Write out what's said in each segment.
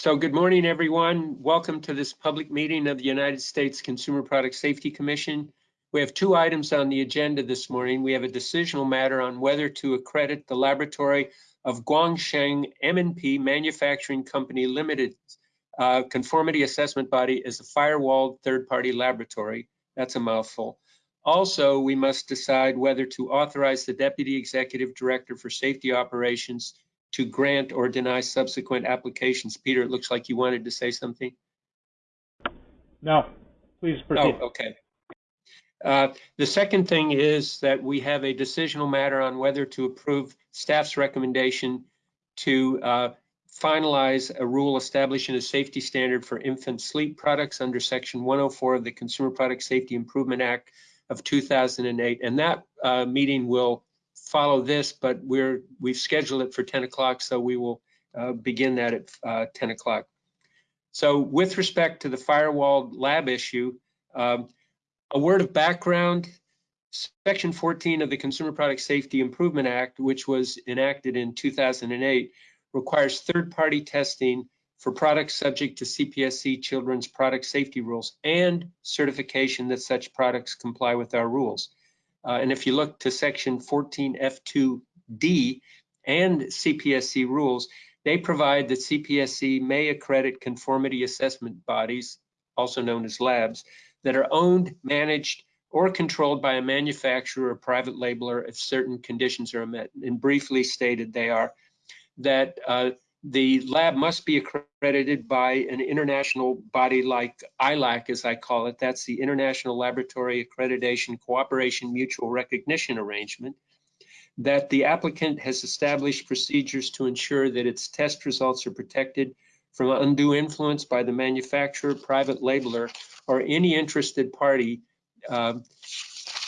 So good morning, everyone. Welcome to this public meeting of the United States Consumer Product Safety Commission. We have two items on the agenda this morning. We have a decisional matter on whether to accredit the laboratory of Guangsheng M&P Manufacturing Company Limited uh, conformity assessment body as a firewalled third-party laboratory. That's a mouthful. Also, we must decide whether to authorize the Deputy Executive Director for Safety Operations to grant or deny subsequent applications. Peter, it looks like you wanted to say something. No, please proceed. Oh, okay. Uh, the second thing is that we have a decisional matter on whether to approve staff's recommendation to uh, finalize a rule establishing a safety standard for infant sleep products under section 104 of the Consumer Product Safety Improvement Act of 2008. And that uh, meeting will follow this, but we're we've scheduled it for 10 o'clock, so we will uh, begin that at uh, 10 o'clock. So with respect to the firewall lab issue, um, a word of background, Section 14 of the Consumer Product Safety Improvement Act, which was enacted in 2008, requires third-party testing for products subject to CPSC children's product safety rules and certification that such products comply with our rules. Uh, and if you look to section 14F2D and CPSC rules, they provide that CPSC may accredit conformity assessment bodies, also known as labs, that are owned, managed, or controlled by a manufacturer or private labeler if certain conditions are met. And briefly stated, they are that uh, the lab must be accredited by an international body like ILAC, as I call it. That's the International Laboratory Accreditation Cooperation Mutual Recognition Arrangement. That the applicant has established procedures to ensure that its test results are protected from undue influence by the manufacturer, private labeler, or any interested party uh,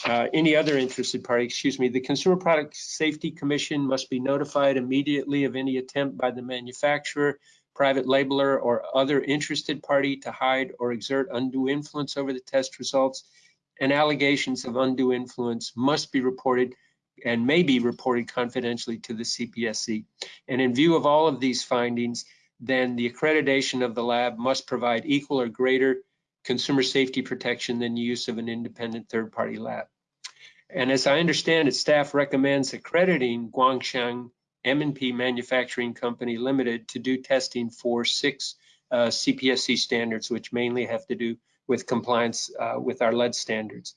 uh, any other interested party, excuse me, the Consumer Product Safety Commission must be notified immediately of any attempt by the manufacturer, private labeler, or other interested party to hide or exert undue influence over the test results. And allegations of undue influence must be reported and may be reported confidentially to the CPSC. And in view of all of these findings, then the accreditation of the lab must provide equal or greater consumer safety protection than use of an independent third-party lab. And as I understand it, staff recommends accrediting Guangsheng M&P Manufacturing Company Limited to do testing for six uh, CPSC standards, which mainly have to do with compliance uh, with our lead standards.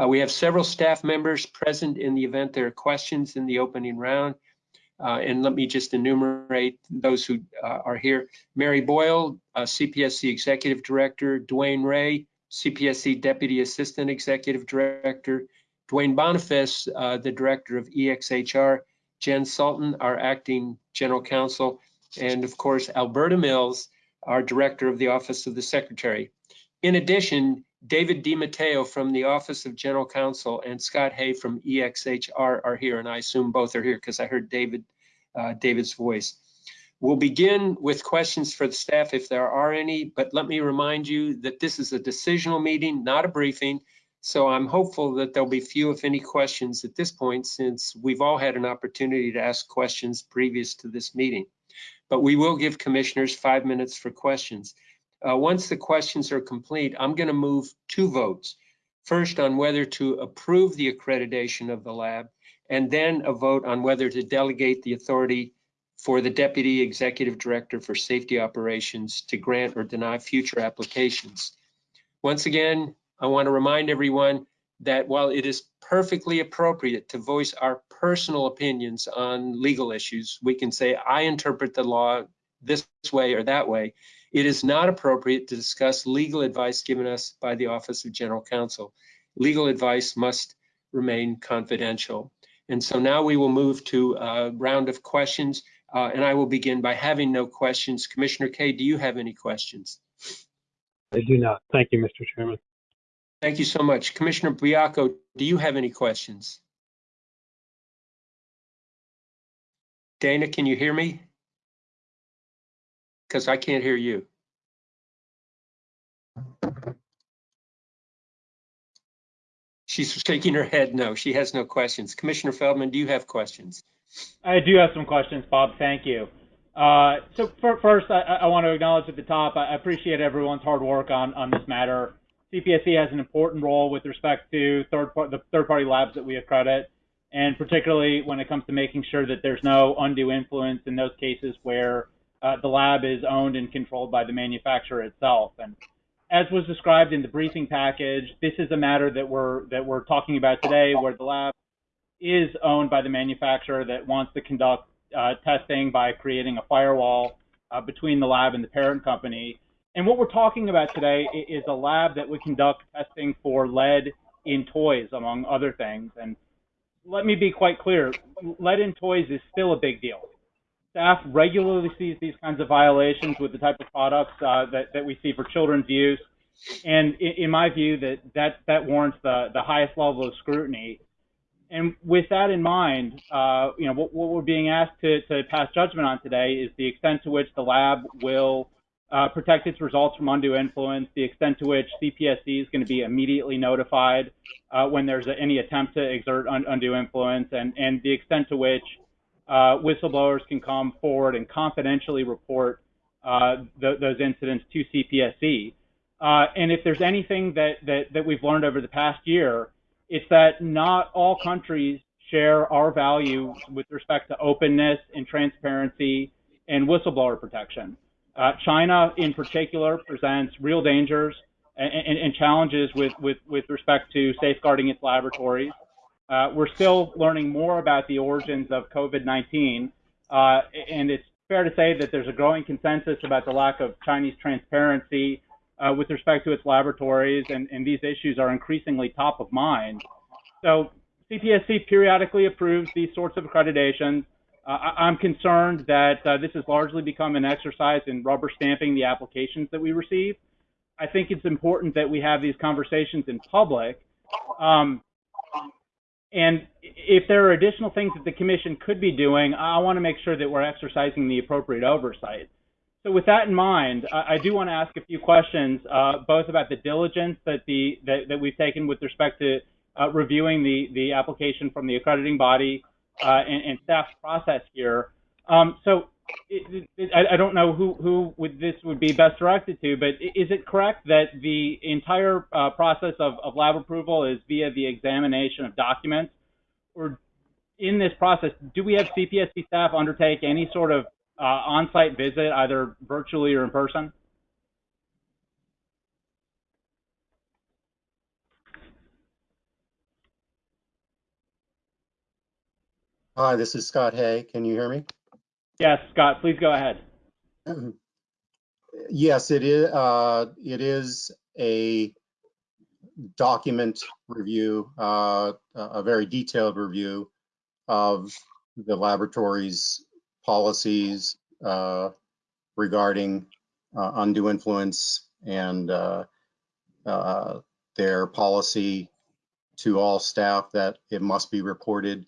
Uh, we have several staff members present in the event there are questions in the opening round. Uh, and let me just enumerate those who uh, are here. Mary Boyle, uh, CPSC Executive Director, DeWane Ray, CPSC Deputy Assistant Executive Director, Duane Boniface, uh, the Director of EXHR, Jen Sultan, our Acting General Counsel, and of course, Alberta Mills, our Director of the Office of the Secretary. In addition, David DiMatteo from the Office of General Counsel and Scott Hay from EXHR are here, and I assume both are here because I heard David uh, David's voice. We'll begin with questions for the staff if there are any, but let me remind you that this is a decisional meeting, not a briefing. So I'm hopeful that there'll be few, if any, questions at this point, since we've all had an opportunity to ask questions previous to this meeting. But we will give commissioners five minutes for questions. Uh, once the questions are complete, I'm going to move two votes. First on whether to approve the accreditation of the lab, and then a vote on whether to delegate the authority for the Deputy Executive Director for Safety Operations to grant or deny future applications. Once again, I want to remind everyone that while it is perfectly appropriate to voice our personal opinions on legal issues, we can say, I interpret the law this way or that way it is not appropriate to discuss legal advice given us by the Office of General Counsel. Legal advice must remain confidential. And so now we will move to a round of questions, uh, and I will begin by having no questions. Commissioner Kay, do you have any questions? I do not. Thank you, Mr. Chairman. Thank you so much. Commissioner Baiocco, do you have any questions? Dana, can you hear me? Because I can't hear you. She's shaking her head no. She has no questions. Commissioner Feldman, do you have questions? I do have some questions, Bob. Thank you. Uh, so for, first, I, I want to acknowledge at the top, I appreciate everyone's hard work on, on this matter. CPSC has an important role with respect to third part, the third-party labs that we accredit, and particularly when it comes to making sure that there's no undue influence in those cases where uh, the lab is owned and controlled by the manufacturer itself. And as was described in the briefing package, this is a matter that we're that we're talking about today, where the lab is owned by the manufacturer that wants to conduct uh, testing by creating a firewall uh, between the lab and the parent company. And what we're talking about today is a lab that would conduct testing for lead in toys, among other things. And let me be quite clear, lead in toys is still a big deal. Staff regularly sees these kinds of violations with the type of products uh, that, that we see for children's use. And in, in my view, that, that, that warrants the, the highest level of scrutiny. And with that in mind, uh, you know, what, what, we're being asked to, to, pass judgment on today is the extent to which the lab will uh, protect its results from undue influence, the extent to which CPSC is going to be immediately notified uh, when there's any attempt to exert un, undue influence, and, and the extent to which uh, whistleblowers can come forward and confidentially report uh, th those incidents to CPSC. Uh, and if there's anything that, that, that we've learned over the past year, it's that not all countries share our values with respect to openness and transparency and whistleblower protection. Uh, China, in particular, presents real dangers and, and, and challenges with, with, with, respect to safeguarding its laboratories. Uh, we're still learning more about the origins of COVID-19, uh, and it's fair to say that there's a growing consensus about the lack of Chinese transparency uh, with respect to its laboratories, and, and, these issues are increasingly top of mind. So CPSC periodically approves these sorts of accreditations. Uh, I, am concerned that uh, this has largely become an exercise in rubber stamping the applications that we receive. I think it's important that we have these conversations in public. Um, and if there are additional things that the commission could be doing, I want to make sure that we're exercising the appropriate oversight. So with that in mind, I, I do want to ask a few questions, uh, both about the diligence that the that, that we've taken with respect to uh, reviewing the the application from the accrediting body uh, and, and staff's process here. Um, so it, it, I, I, don't know who who would this would be best directed to, but is it correct that the entire uh, process of, of lab approval is via the examination of documents, or in this process, do we have CPSC staff undertake any sort of uh, on-site visit, either virtually or in person? Hi, this is Scott Hay. Can you hear me? Yes, Scott, please go ahead. Yes, it is. Uh, it is a document review, uh, a very detailed review of the laboratory's policies uh, regarding uh, undue influence and uh, uh, their policy to all staff that it must be reported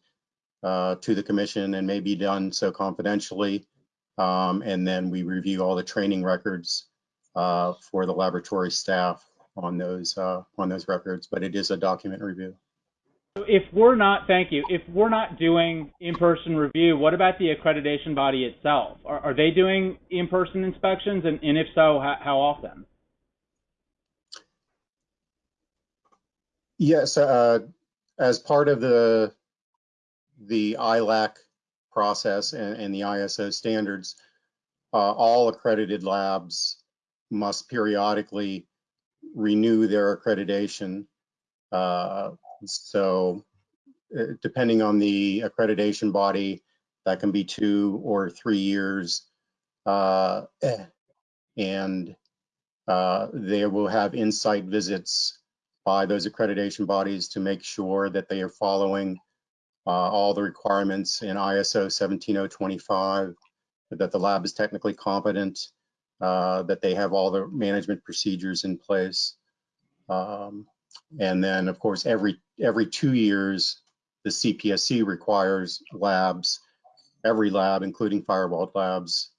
uh, to the commission and may be done so confidentially. Um, and then we review all the training records for the laboratory staff on those on those records. But it is a document review. If we're not, thank you, if we're not doing in-person review, what about the accreditation body itself? Are, are they doing in-person inspections, and, and if so, how, how, often? Yes, uh, as part of the the ILAC process and, and the ISO standards, uh, all accredited labs must periodically renew their accreditation uh, so uh, depending on the accreditation body, that can be two or three years. Uh, and uh, they will have insight visits by those accreditation bodies to make sure that they are following all the requirements in ISO 17025, that the lab is technically competent, uh, that they have all the management procedures in place. Um, and then, of course, every every two years, the CPSC requires labs, every lab, including Firewall Labs,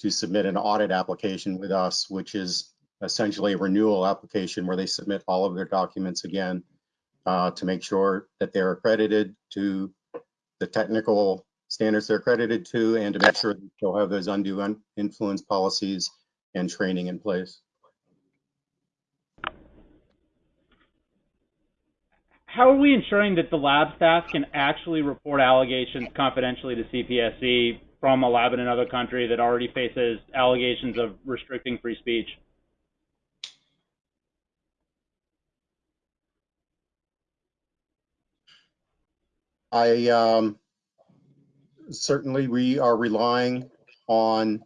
to submit an audit application with us, which is essentially a renewal application where they submit all of their documents again uh, to make sure that they're accredited to the technical standards they're accredited to and to make sure that they'll have those undue un- influence policies and training in place. How are we ensuring that the lab staff can actually report allegations confidentially to CPSC from a lab in another country that already faces allegations of restricting free speech? I, um, certainly we are relying on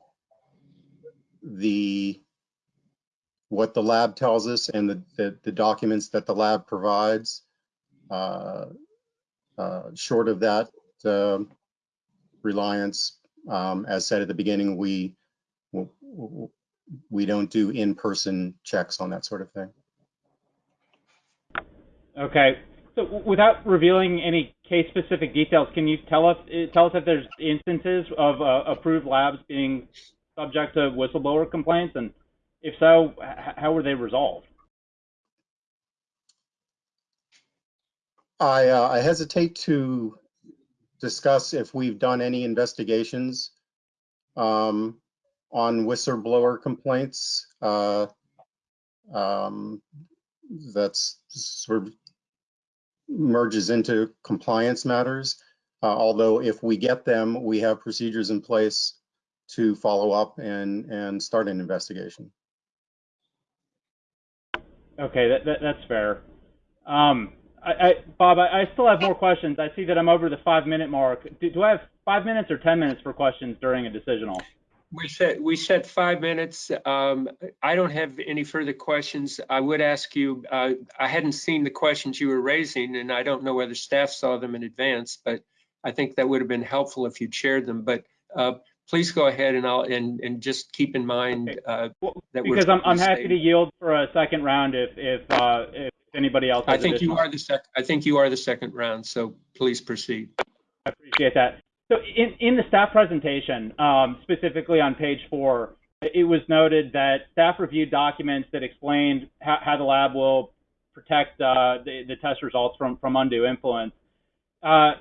the, what the lab tells us and the, the, the documents that the lab provides. Uh, uh, short of that, um, reliance, um, as said at the beginning, we, we don't do in-person checks on that sort of thing. Okay. So without revealing any case-specific details, can you tell us eh, tell us if there's instances of uh, approved labs being subject to whistleblower complaints, and if so, how were they resolved? I, uh, I hesitate to discuss if we've done any investigations um, on whistleblower complaints. Uh, um, That's sort of merges into compliance matters. Uh, Although if we get them, we have procedures in place to follow up and, and start an investigation. Okay, that, that that's fair. Um, I, I, Bob, I, I still have more questions. I see that I'm over the five-minute mark. Do, do I have five minutes or ten minutes for questions during a decisional? We set, we set five minutes. Um, I don't have any further questions. I would ask you, uh, I hadn't seen the questions you were raising and I don't know whether staff saw them in advance, but I think that would have been helpful if you'd shared them. But, uh, please go ahead and I'll, and, and just keep in mind, uh, that we're. because I'm, I'm happy to yield for a second round if if uh, if anybody else. I think you are the sec, I think you are the second round, so please proceed. I appreciate that. So in, in the staff presentation, um, specifically on page four, it was noted that staff reviewed documents that explained how, how the lab will protect uh, the, the test results from, from undue influence. Uh,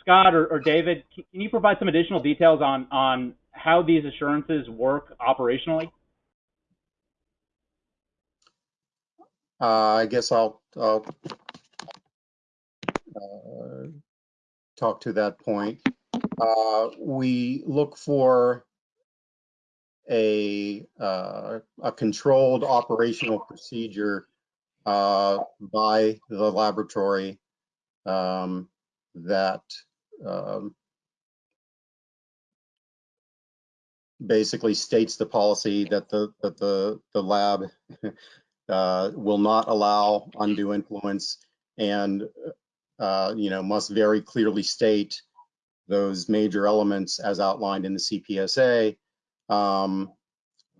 Scott or, or David, can you provide some additional details on, on how these assurances work operationally? Uh, I guess I'll, I'll uh, talk to that point. Uh, we look for a, uh, a controlled operational procedure uh, by the laboratory um, that um, basically states the policy that the, that the, the lab uh, will not allow undue influence and, uh, you know, must very clearly state those major elements as outlined in the CPSA um,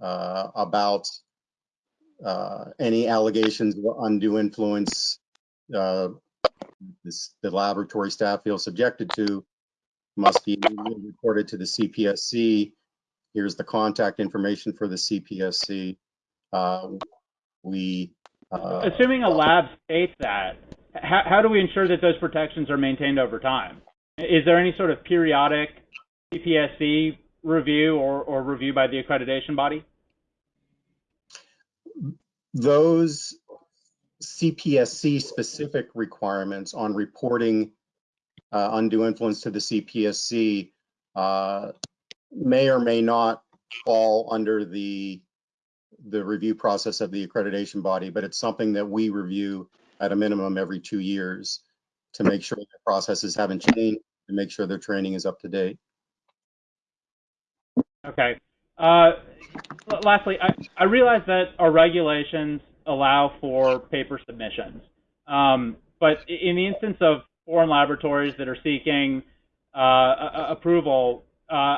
uh, about uh, any allegations of undue influence uh, this, the laboratory staff feels subjected to must be reported to the CPSC. Here's the contact information for the CPSC. Uh, we uh, Assuming a lab states that, how, how do we ensure that those protections are maintained over time? Is there any sort of periodic CPSC review or, or review by the accreditation body? those CPSC specific requirements on reporting uh, undue influence to the CPSC uh, may or may not fall under the the review process of the accreditation body, but it's something that we review at a minimum every two years to make sure that processes haven't changed, to make sure their training is up to date. Okay. Uh, lastly, I, I realize that our regulations allow for paper submissions. Um, but in the instance of foreign laboratories that are seeking uh, approval, uh,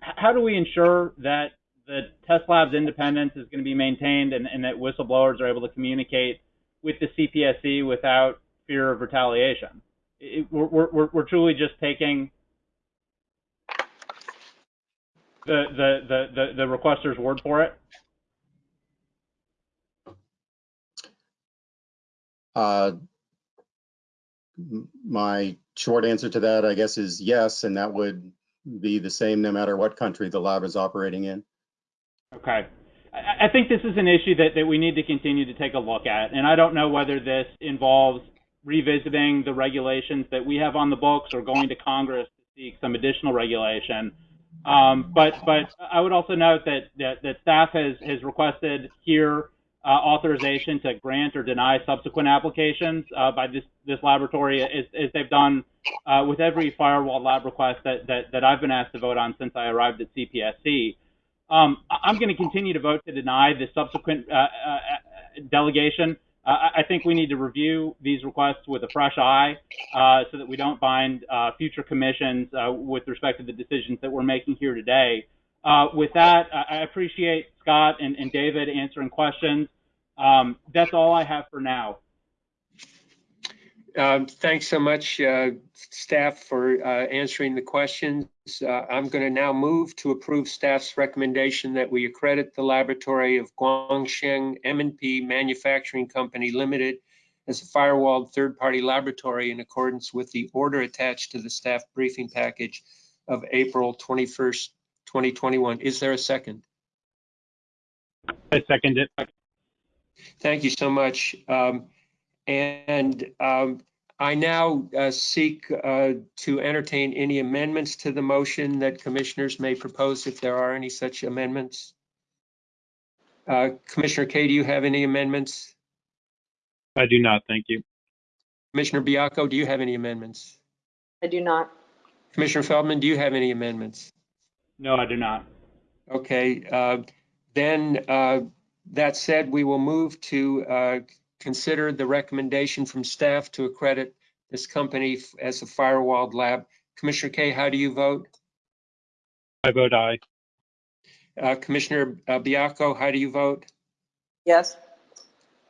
how do we ensure that the test lab's independence is going to be maintained and, and that whistleblowers are able to communicate with the CPSC without fear of retaliation? It, we're, we're, we're truly just taking the, the, the, the, the requester's word for it? Uh, My short answer to that, I guess, is yes, and that would be the same no matter what country the lab is operating in. Okay. I, I think this is an issue that, that we need to continue to take a look at. And I don't know whether this involves revisiting the regulations that we have on the books or going to Congress to seek some additional regulation. Um, but, but I would also note that, that, that staff has, has requested here uh, authorization to grant or deny subsequent applications uh, by this, this laboratory, as, as they've done uh, with every firewall lab request that, that, that I've been asked to vote on since I arrived at CPSC. Um, I'm going to continue to vote to deny the subsequent uh, uh, uh, delegation. I think we need to review these requests with a fresh eye uh, so that we don't bind uh, future commissions uh, with respect to the decisions that we're making here today. Uh, with that, I I appreciate Scott and, and David answering questions. Um, that's all I have for now. Um, Thanks so much, uh, staff, for uh, answering the questions. Uh, I'm going to now move to approve staff's recommendation that we accredit the laboratory of Guangsheng m and P Manufacturing Company Limited as a firewalled third-party laboratory in accordance with the order attached to the staff briefing package of April 21st, 2021. Is there a second? I second it. Thank you so much. Um, And um, I now uh, seek uh, to entertain any amendments to the motion that commissioners may propose if there are any such amendments. Uh, Commissioner Kay, do you have any amendments? I do not, thank you. Commissioner Baiocco, do you have any amendments? I do not. Commissioner Feldman, do you have any amendments? No, I do not. Okay, uh, then, uh, that said, we will move to uh, consider the recommendation from staff to accredit this company as a firewalled lab. Commissioner Kay, how do you vote? I vote aye. Uh, Commissioner uh, Baiocco, how do you vote? Yes.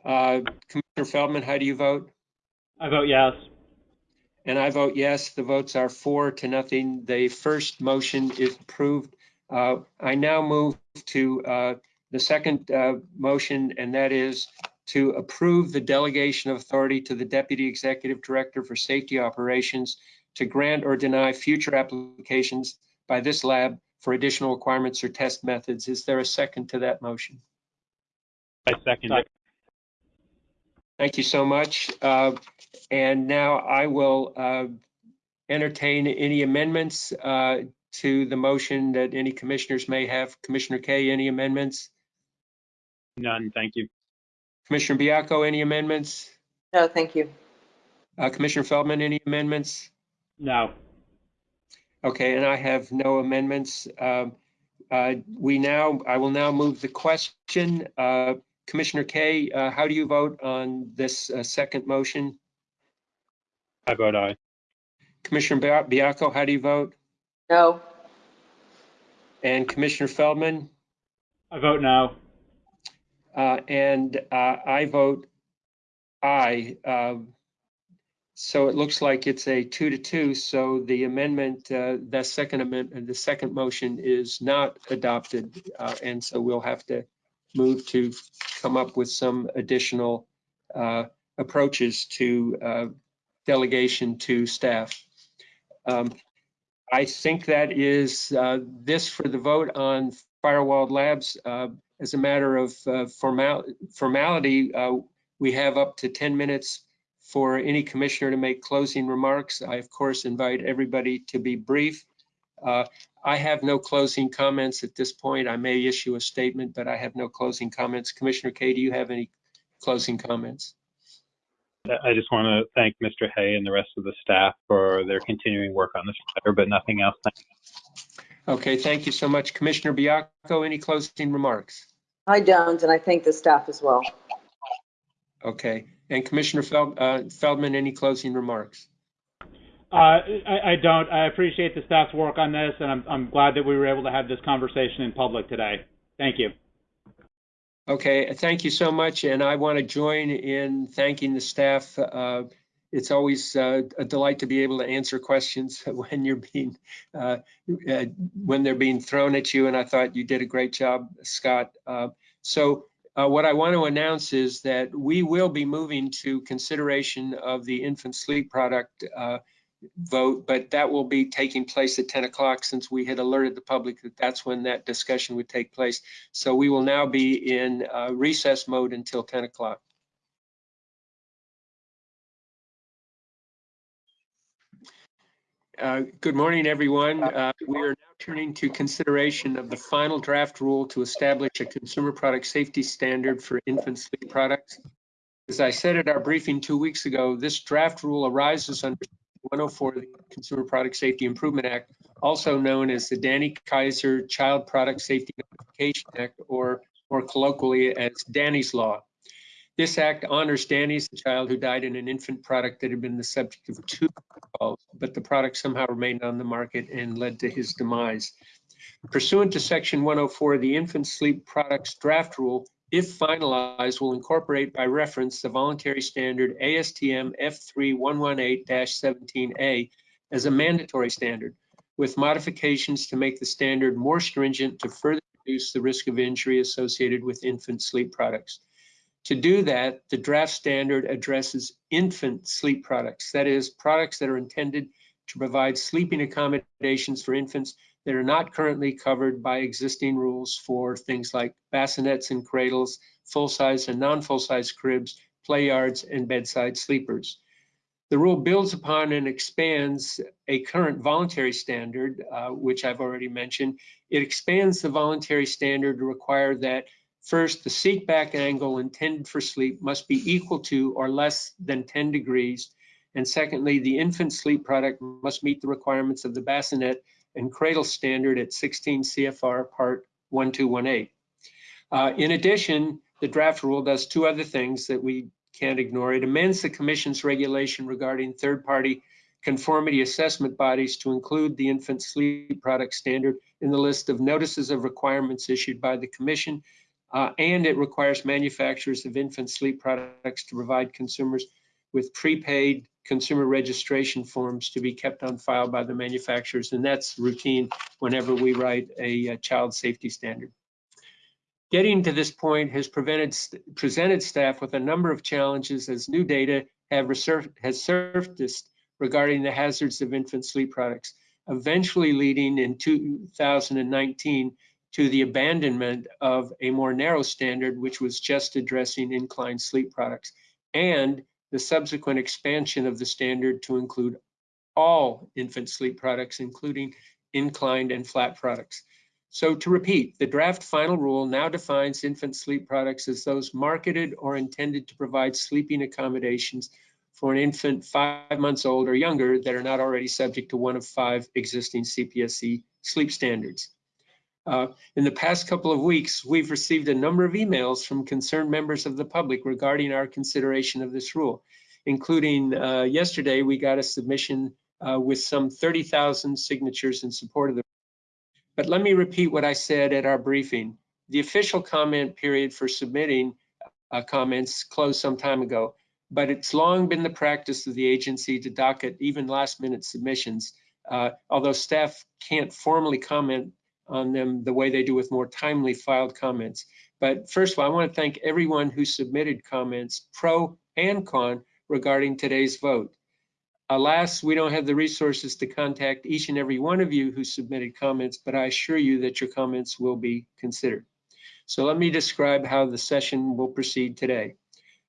Uh, Commissioner Feldman, how do you vote? I vote yes. And I vote yes. The votes are four to nothing. The first motion is approved. Uh, I now move to uh, the second uh, motion, and that is to approve the delegation of authority to the Deputy Executive Director for Safety Operations to grant or deny future applications by this lab for additional requirements or test methods. Is there a second to that motion? I second it. Thank you so much. Uh, And now I will uh, entertain any amendments uh, to the motion that any commissioners may have. Commissioner Kay, any amendments? None, thank you. Commissioner Baiocco, any amendments? No, thank you. Uh, Commissioner Feldman, any amendments? No. Okay, and I have no amendments. Um, uh, We now, I will now move the question. Uh, Commissioner Kay, uh, how do you vote on this uh, second motion? I vote aye. Commissioner Bia- Baiocco, how do you vote? No. And Commissioner Feldman? I vote no. Uh, And uh, I vote aye. Um, So it looks like it's a two to two, so the amendment, uh, second amendment, the second motion is not adopted. uh, And so we'll have to move to come up with some additional uh, approaches to uh, delegation to staff. Um, I think that is uh, this for the vote on Firewall Labs. As a matter of uh, formal formality, uh, we have up to 10 minutes for any commissioner to make closing remarks. I, of course, invite everybody to be brief. Uh, I have no closing comments at this point. I may issue a statement, but I have no closing comments. Commissioner Kay, do you have any closing comments? I just want to thank Mr. Hay and the rest of the staff for their continuing work on this matter, but nothing else. Okay, thank you so much. Commissioner Baiocco, any closing remarks? I don't, and I thank the staff as well. Okay, and Commissioner Feld- uh, Feldman, any closing remarks? Uh, I, I don't. I appreciate the staff's work on this, and I'm, I'm glad that we were able to have this conversation in public today. Thank you. Okay, thank you so much, and I want to join in thanking the staff. Uh, It's always uh, a delight to be able to answer questions when you're being, uh, uh, when they're being thrown at you, and I thought you did a great job, Scott. So uh, what I want to announce is that we will be moving to consideration of the infant sleep product uh, vote, but that will be taking place at 10 o'clock since we had alerted the public that that's when that discussion would take place. So we will now be in uh, recess mode until 10 o'clock. Uh, Good morning, everyone. Uh, We are now turning to consideration of the final draft rule to establish a consumer product safety standard for infant sleep products. As I said at our briefing two weeks ago, this draft rule arises under 104 of the Consumer Product Safety Improvement Act, also known as the Danny Keysar Child Product Safety Notification Act, or more colloquially as Danny's Law. This act honors Danny as the child who died in an infant product that had been the subject of two calls, but the product somehow remained on the market and led to his demise. Pursuant to Section 104 of the Infant Sleep Products Draft Rule, if finalized, will incorporate by reference the voluntary standard ASTM F3118-17A as a mandatory standard, with modifications to make the standard more stringent to further reduce the risk of injury associated with infant sleep products. To do that, the draft standard addresses infant sleep products, that is, products that are intended to provide sleeping accommodations for infants that are not currently covered by existing rules for things like bassinets and cradles, full-size and non-full-size cribs, play yards, and bedside sleepers. The rule builds upon and expands a current voluntary standard, uh, which I've already mentioned. It expands the voluntary standard to require that First, the seat back angle intended for sleep must be equal to or less than 10 degrees. And secondly, the infant sleep product must meet the requirements of the bassinet and cradle standard at 16 CFR Part 1218. Uh, in addition, the draft rule does two other things that we can't ignore. It amends the commission's regulation regarding third-party conformity assessment bodies to include the infant sleep product standard in the list of notices of requirements issued by the commission uh, and it requires manufacturers of infant sleep products to provide consumers with prepaid consumer registration forms to be kept on file by the manufacturers. And that's routine whenever we write a, a child safety standard. Getting to this point has presented staff with a number of challenges as new data have has surfaced regarding the hazards of infant sleep products, eventually leading in 2019 to the abandonment of a more narrow standard, which was just addressing inclined sleep products, and the subsequent expansion of the standard to include all infant sleep products, including inclined and flat products. So to repeat, the draft final rule now defines infant sleep products as those marketed or intended to provide sleeping accommodations for an infant five months old or younger that are not already subject to one of five existing CPSC sleep standards. Uh, in the past couple of weeks, we've received a number of emails from concerned members of the public regarding our consideration of this rule, including uh, yesterday, we got a submission uh, with some 30,000 signatures in support of the. But let me repeat what I said at our briefing. The official comment period for submitting uh, comments closed some time ago, but it's long been the practice of the agency to docket even last minute submissions. Uh, although staff can't formally comment on them the way they do with more timely filed comments. But first of all, I want to thank everyone who submitted comments, pro and con, regarding today's vote. Alas, we don't have the resources to contact each and every one of you who submitted comments, but I assure you that your comments will be considered. So let me describe how the session will proceed today.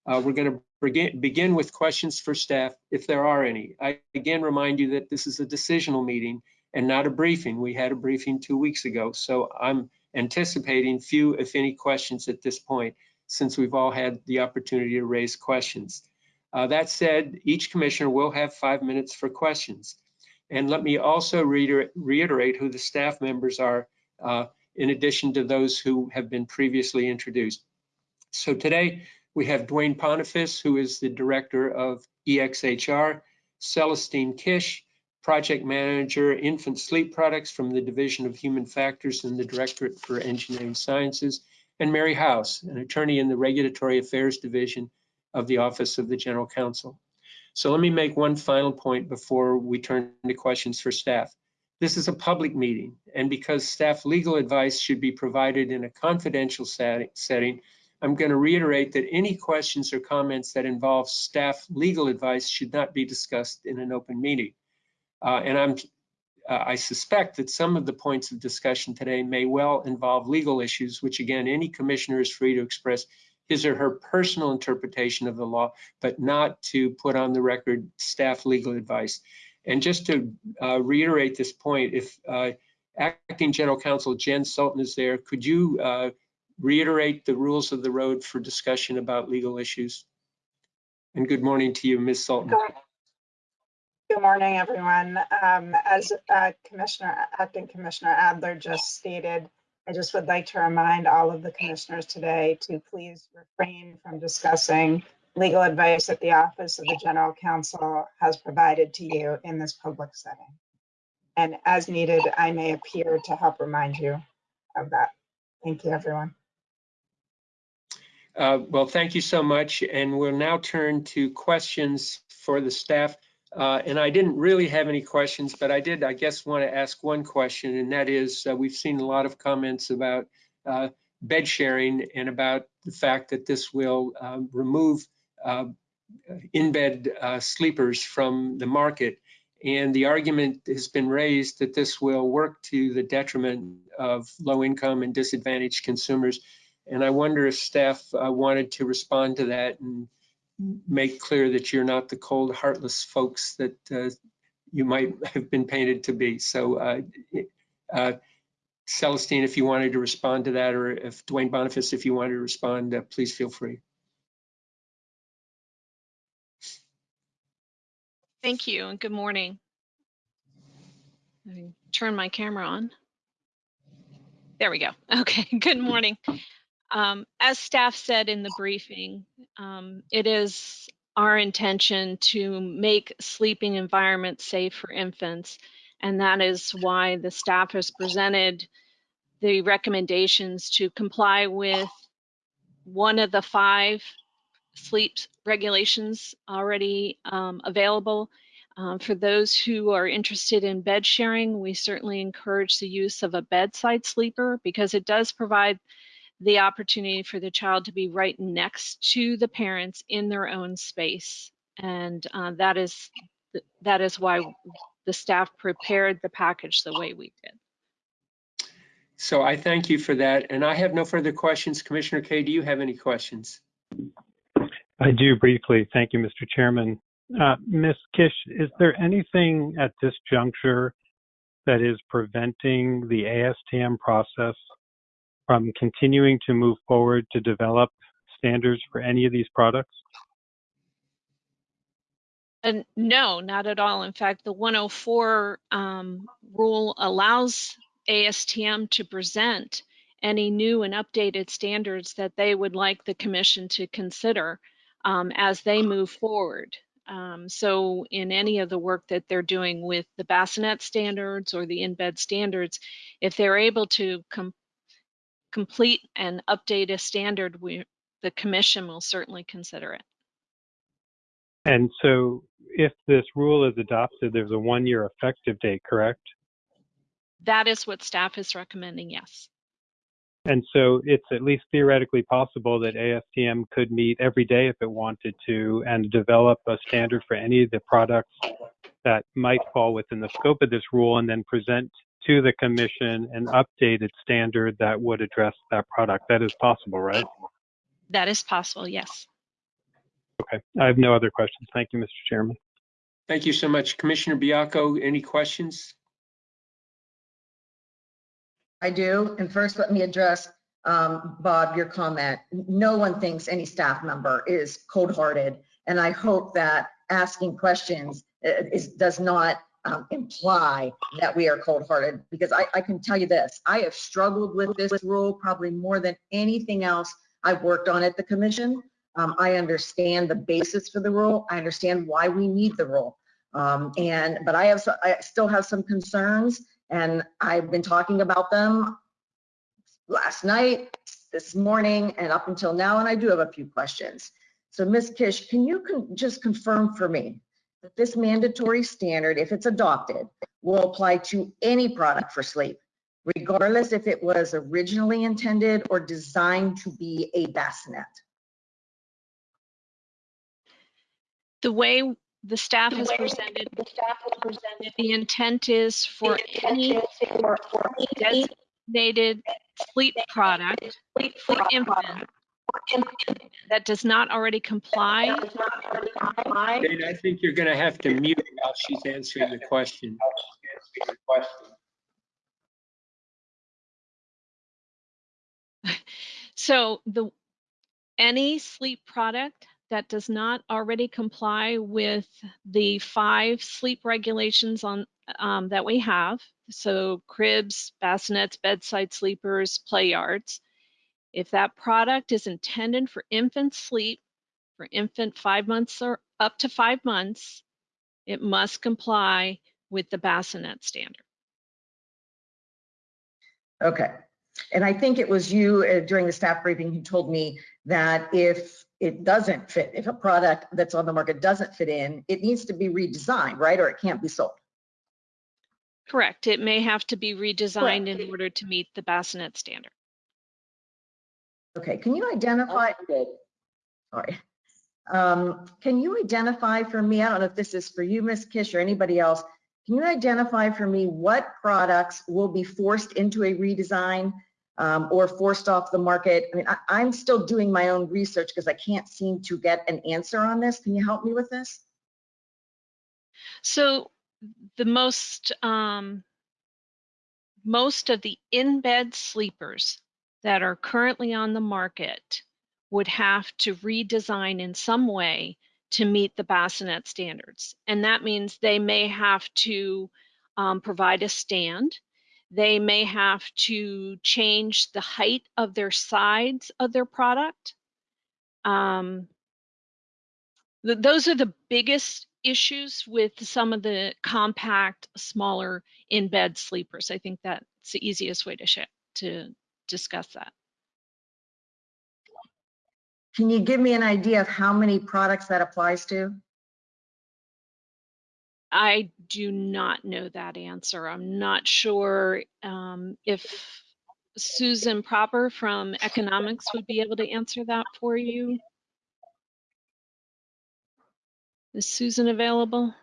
Uh, we're going to begin, begin with questions for staff, if there are any. I again remind you that this is a decisional meeting and not a briefing. We had a briefing two weeks ago, so I'm anticipating few, if any, questions at this point, since we've all had the opportunity to raise questions. Uh, that said, each commissioner will have five minutes for questions. And let me also reiter reiterate who the staff members are, uh, in addition to those who have been previously introduced. So today we have Duane Boniface, who is the director of EXHR, Celestine Kish, project manager, infant sleep products from the Division of Human Factors and the Directorate for Engineering Sciences, and Mary House, an attorney in the Regulatory Affairs Division of the Office of the General Counsel. So let me make one final point before we turn to questions for staff. This is a public meeting, and because staff legal advice should be provided in a confidential setting, I'm going to reiterate that any questions or comments that involve staff legal advice should not be discussed in an open meeting. Uh, And I'm, uh, I suspect that some of the points of discussion today may well involve legal issues, which again, any commissioner is free to express his or her personal interpretation of the law, but not to put on the record staff legal advice. And just to uh, reiterate this point, if uh, Acting General Counsel Jen Sultan is there, could you uh, reiterate the rules of the road for discussion about legal issues? And good morning to you, Ms. Sultan. Good morning, everyone. Um, As uh, Commissioner, Acting Commissioner Adler just stated, I just would like to remind all of the commissioners today to please refrain from discussing legal advice that the Office of the General Counsel has provided to you in this public setting. And as needed, I may appear to help remind you of that. Thank you, everyone. Uh, Well, thank you so much. And we'll now turn to questions for the staff. Uh, And I didn't really have any questions, but I did, I guess, want to ask one question, and that is, uh, we've seen a lot of comments about uh, bed sharing and about the fact that this will uh, remove uh, in-bed uh, sleepers from the market. And the argument has been raised that this will work to the detriment of low-income and disadvantaged consumers. And I wonder if staff uh, wanted to respond to that and make clear that you're not the cold, heartless folks that uh, you might have been painted to be. So uh, uh, Celestine, if you wanted to respond to that, or if Duane Boniface, if you wanted to respond, uh, please feel free. Thank you and good morning. Turn my camera on. There we go. Okay, good morning. Um, As staff said in the briefing, um, it is our intention to make sleeping environments safe for infants. And that is why the staff has presented the recommendations to comply with one of the five sleep regulations already um, available. Um, for those who are interested in bed sharing, we certainly encourage the use of a bedside sleeper because it does provide the opportunity for the child to be right next to the parents in their own space. And uh, that is that is why the staff prepared the package the way we did. So I thank you for that. And I have no further questions. Commissioner Kay, do you have any questions? I do briefly. Thank you, Mr. Chairman. Uh, Ms. Kish, is there anything at this juncture that is preventing the ASTM process from continuing to move forward to develop standards for any of these products? And no, not at all. In fact, the 104 um, rule allows ASTM to present any new and updated standards that they would like the commission to consider um, as they move forward. Um, so in any of the work that they're doing with the bassinet standards or the in-bed standards, if they're able to com complete and update a standard, we, the commission will certainly consider it. And so if this rule is adopted, there's a one-year effective date, correct? That is what staff is recommending, yes. And so it's at least theoretically possible that ASTM could meet every day if it wanted to and develop a standard for any of the products that might fall within the scope of this rule and then present to the commission an updated standard that would address that product. That is possible, right? That is possible, yes. Okay. I have no other questions. Thank you, Mr. Chairman. Thank you so much. Commissioner Baiocco, any questions? I do. And first, let me address, um, Bob, your comment. No one thinks any staff member is cold-hearted. And I hope that asking questions uh, is, does not um, imply that we are cold-hearted, because I, I can tell you this, I have struggled with this rule probably more than anything else I've worked on at the commission. Um, I understand the basis for the rule. I understand why we need the rule. Um, and, but I have, I still have some concerns and I've been talking about them last night, this morning, and up until now, and I do have a few questions. So Ms. Kish, can you con- just confirm for me that this mandatory standard, if it's adopted, will apply to any product for sleep, regardless if it was originally intended or designed to be a bassinet? The way the staff has presented, the intent is for any designated sleep product for that does not already comply Jane, I think you're going to have to mute while she's answering the question. So the, any sleep product that does not already comply with the five sleep regulations on, um, that we have, so cribs, bassinets, bedside sleepers, play yards. If that product is intended for infant sleep, for infant five months or up to five months, it must comply with the bassinet standard. Okay. And I think it was you uh, during the staff briefing who told me that if it doesn't fit, if a product that's on the market doesn't fit in, it needs to be redesigned, right? Or it can't be sold. Correct. It may have to be redesigned in order to meet the bassinet standard. Okay, can you identify? Sorry. Um, can you identify for me, I don't know if this is for you, Ms. Kish, or anybody else, can you identify for me what products will be forced into a redesign um, or forced off the market? I mean, I, I'm still doing my own research because I can't seem to get an answer on this. Can you help me with this? So the most, um, most of the in-bed sleepers that are currently on the market would have to redesign in some way to meet the bassinet standards. And that means they may have to um, provide a stand. They may have to change the height of their sides of their product. Um, th- those are the biggest issues with some of the compact, smaller in-bed sleepers. I think that's the easiest way to to discuss that. Can you give me an idea of how many products that applies to? I do not know that answer. I'm not sure um, if Susan Proper from Economics would be able to answer that for you. Is Susan available?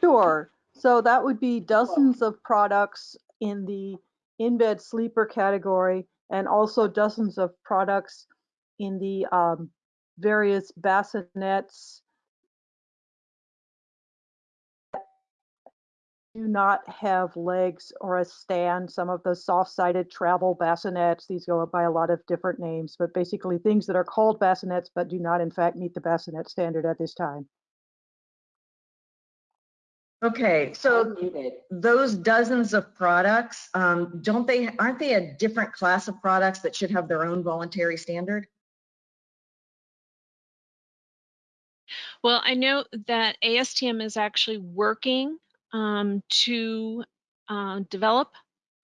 Sure. So that would be dozens of products in the in-bed sleeper category and also dozens of products in the um, various bassinets do not have legs or a stand. Some of the soft-sided travel bassinets, these go by a lot of different names, but basically things that are called bassinets but do not in fact meet the bassinet standard at this time. Okay, so those dozens of products, um, don't they, aren't they a different class of products that should have their own voluntary standard? Well, I know that ASTM is actually working um, to uh, develop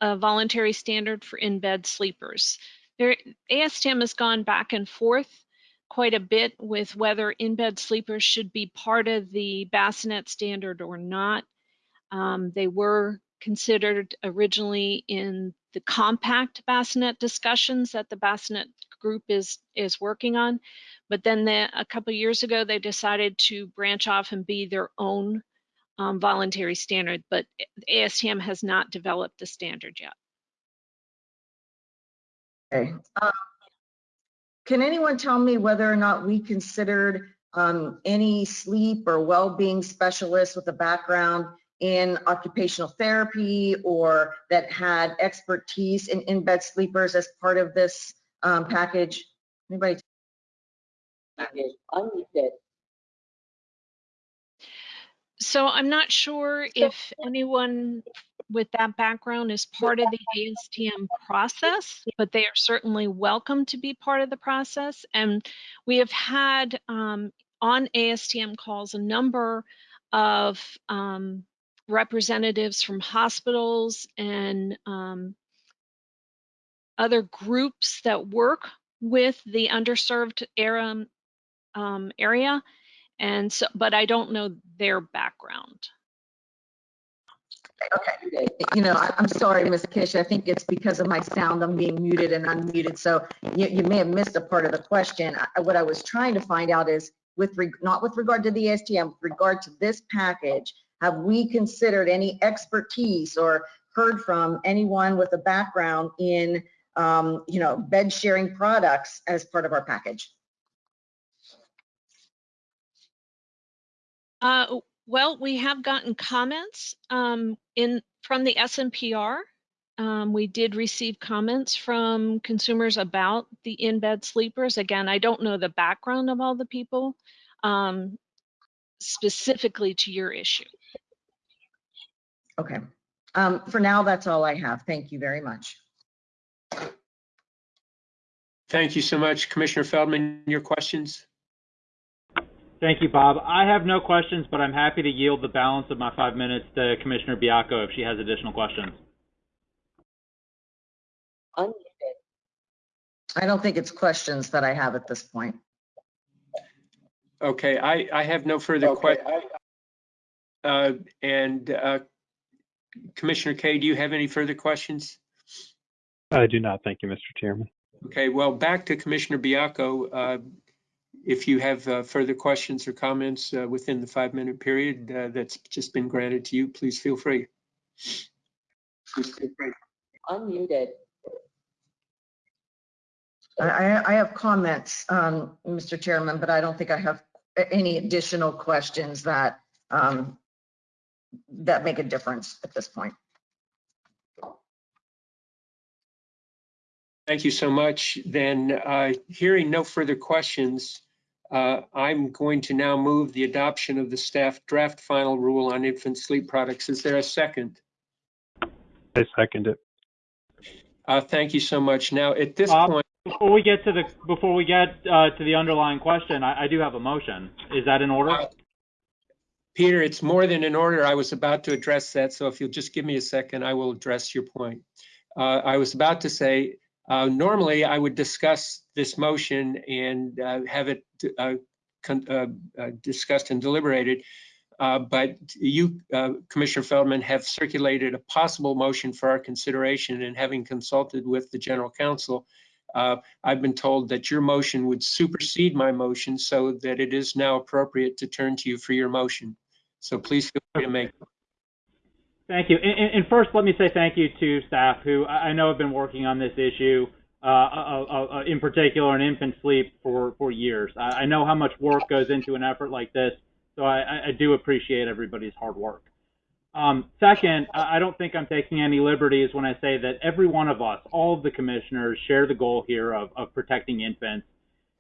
a voluntary standard for in-bed sleepers. There, ASTM has gone back and forth quite a bit with whether in-bed sleepers should be part of the bassinet standard or not. Um, they were considered originally in the compact bassinet discussions that the bassinet group is is working on, but then the, a couple years ago they decided to branch off and be their own um, voluntary standard. But ASTM has not developed the standard yet. Okay. Um, Can anyone tell me whether or not we considered um, any sleep or well-being specialists with a background in occupational therapy or that had expertise in in-bed sleepers as part of this um, package? Anybody? So I'm not sure if anyone with that background is part of the ASTM process, but they are certainly welcome to be part of the process. And we have had um, on ASTM calls a number of um, representatives from hospitals and um, other groups that work with the underserved era, um, area. And so, but I don't know their background. Okay. You know, I- I'm sorry, Ms. Kish, I think it's because of my sound, I'm being muted and unmuted, so you, you may have missed a part of the question. I- What I was trying to find out is, with, reg- not with regard to the ASTM, with regard to this package, have we considered any expertise or heard from anyone with a background in, um, you know, bed sharing products as part of our package? Uh, well, we have gotten comments um, in from the SNPR. Um, we did receive comments from consumers about the in-bed sleepers. Again, I don't know the background of all the people um, specifically to your issue. Okay. Um, for now, that's all I have. Thank you very much. Thank you so much. Commissioner Feldman, your questions? Thank you, Bob. I have no questions, but I'm happy to yield the balance of my five minutes to Commissioner Baiocco if she has additional questions. I don't think it's questions that I have at this point. Okay, I, I have no further questions. Uh, and, uh, Commissioner Kaye, do you have any further questions? I do not. Thank you, Mr. Chairman. Okay, well, back to Commissioner Baiocco. Uh, If you have uh, further questions or comments uh, within the five-minute period uh, that's just been granted to you, please feel free. Unmuted. I, I I have comments, um, Mr. Chairman, but I don't think I have any additional questions that, um, that make a difference at this point. Thank you so much. Then, uh, hearing no further questions, uh, I'm going to now move the adoption of the staff draft final rule on infant sleep products. Is there a second? I second it. Uh, Thank you so much. Now, at this Bob? point, Before we get to the, before we get uh, to the underlying question, I, I do have a motion. Is that in order? Peter, it's more than in order. I was about to address that, so if you'll just give me a second, I will address your point. Uh, I was about to say, uh, normally I would discuss this motion and uh, have it uh, uh, uh, discussed and deliberated. But you, Commissioner Feldman, have circulated a possible motion for our consideration and having consulted with the general counsel, uh, I've been told that your motion would supersede my motion so that it is now appropriate to turn to you for your motion. So please feel free to make. Thank you. And, and- first, let me say thank you to staff who I know have been working on this issue, uh, uh, uh, uh, in particular in infant sleep for, for years. I, know how much work goes into an effort like this, so I, I- do appreciate everybody's hard work. Um, second, I don't think I'm taking any liberties when I say that every one of us, all of the commissioners, share the goal here of, of protecting infants.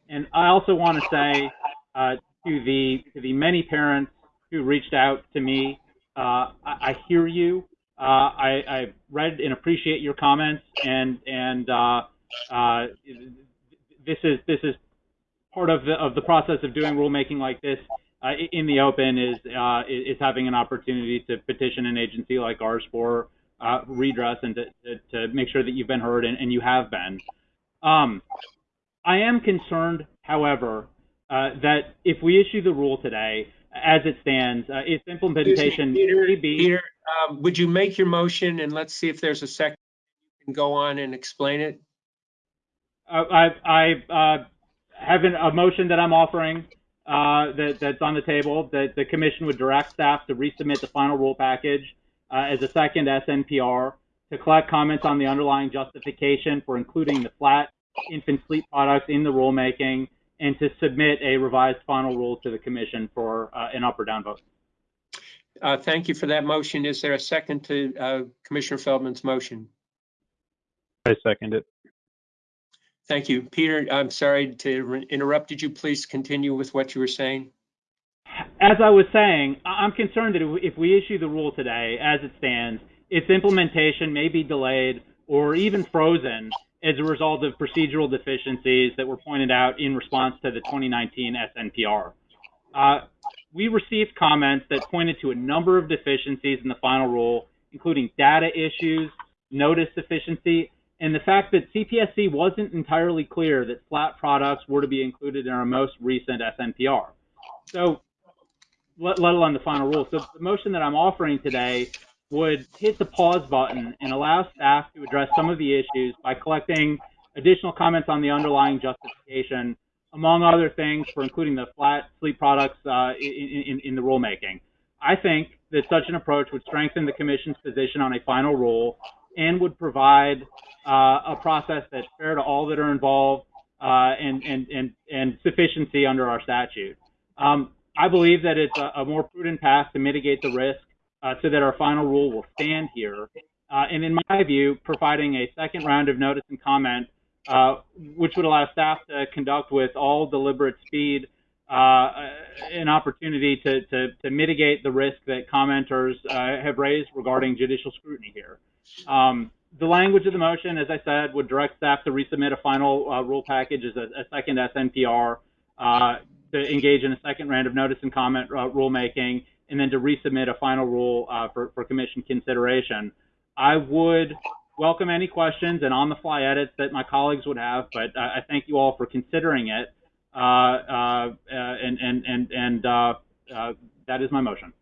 And I also want to say uh, to the to the many parents who reached out to me I, I hear you. Uh, I, I read and appreciate your comments, and and uh, uh, this is this is part of the of the process of doing rulemaking like this uh, in the open is uh, is having an opportunity to petition an agency like ours for uh, redress and to, to, to make sure that you've been heard and, and you have been. Um, I am concerned, however, uh, that if we issue the rule today, as it stands, uh, its implementation Peter, may be. Peter, um, would you make your motion and let's see if there's a second. You can go on and explain it. Uh, I, I uh, have an, a motion that I'm offering uh, that, that's on the table that the commission would direct staff to resubmit the final rule package uh, as a second SNPR to collect comments on the underlying justification for including the flat infant sleep products in the rulemaking and to submit a revised final rule to the commission for uh, an up or down vote. Uh, Thank you for that motion. Is there a second to uh, Commissioner Feldman's motion? I second it. Thank you. Peter, I'm sorry to interrupt. Did you please continue with what you were saying? As I was saying, I'm concerned that if we issue the rule today, as it stands, its implementation may be delayed or even frozen as a result of procedural deficiencies that were pointed out in response to the 2019 SNPR. Uh, we received comments that pointed to a number of deficiencies in the final rule, including data issues, notice deficiency, and the fact that CPSC wasn't entirely clear that flat products were to be included in our most recent SNPR. So, let, let alone the final rule. So, the motion that I'm offering today would hit the pause button and allow staff to address some of the issues by collecting additional comments on the underlying justification among other things, for including the flat sleep products uh, in, in, in the rulemaking. I think that such an approach would strengthen the commission's position on a final rule and would provide uh, a process that's fair to all that are involved uh, and, and, and, and sufficiency under our statute. Um, I believe that it's a, a, more prudent path to mitigate the risk uh, so that our final rule will stand here. Uh, and in my view, providing a second round of notice and comment, uh, which would allow staff to conduct with all deliberate speed uh, an opportunity to, to, to, mitigate the risk that commenters uh, have raised regarding judicial scrutiny here. Um, the language of the motion, as I said, would direct staff to resubmit a final uh, rule package as a, a second SNPR, uh, to engage in a second round of notice and comment uh, rulemaking, and then to resubmit a final rule uh, for, for commission consideration. I would welcome any questions and on-the-fly edits that my colleagues would have, but I thank you all for considering it. Uh, uh, and and and and uh, that is my motion.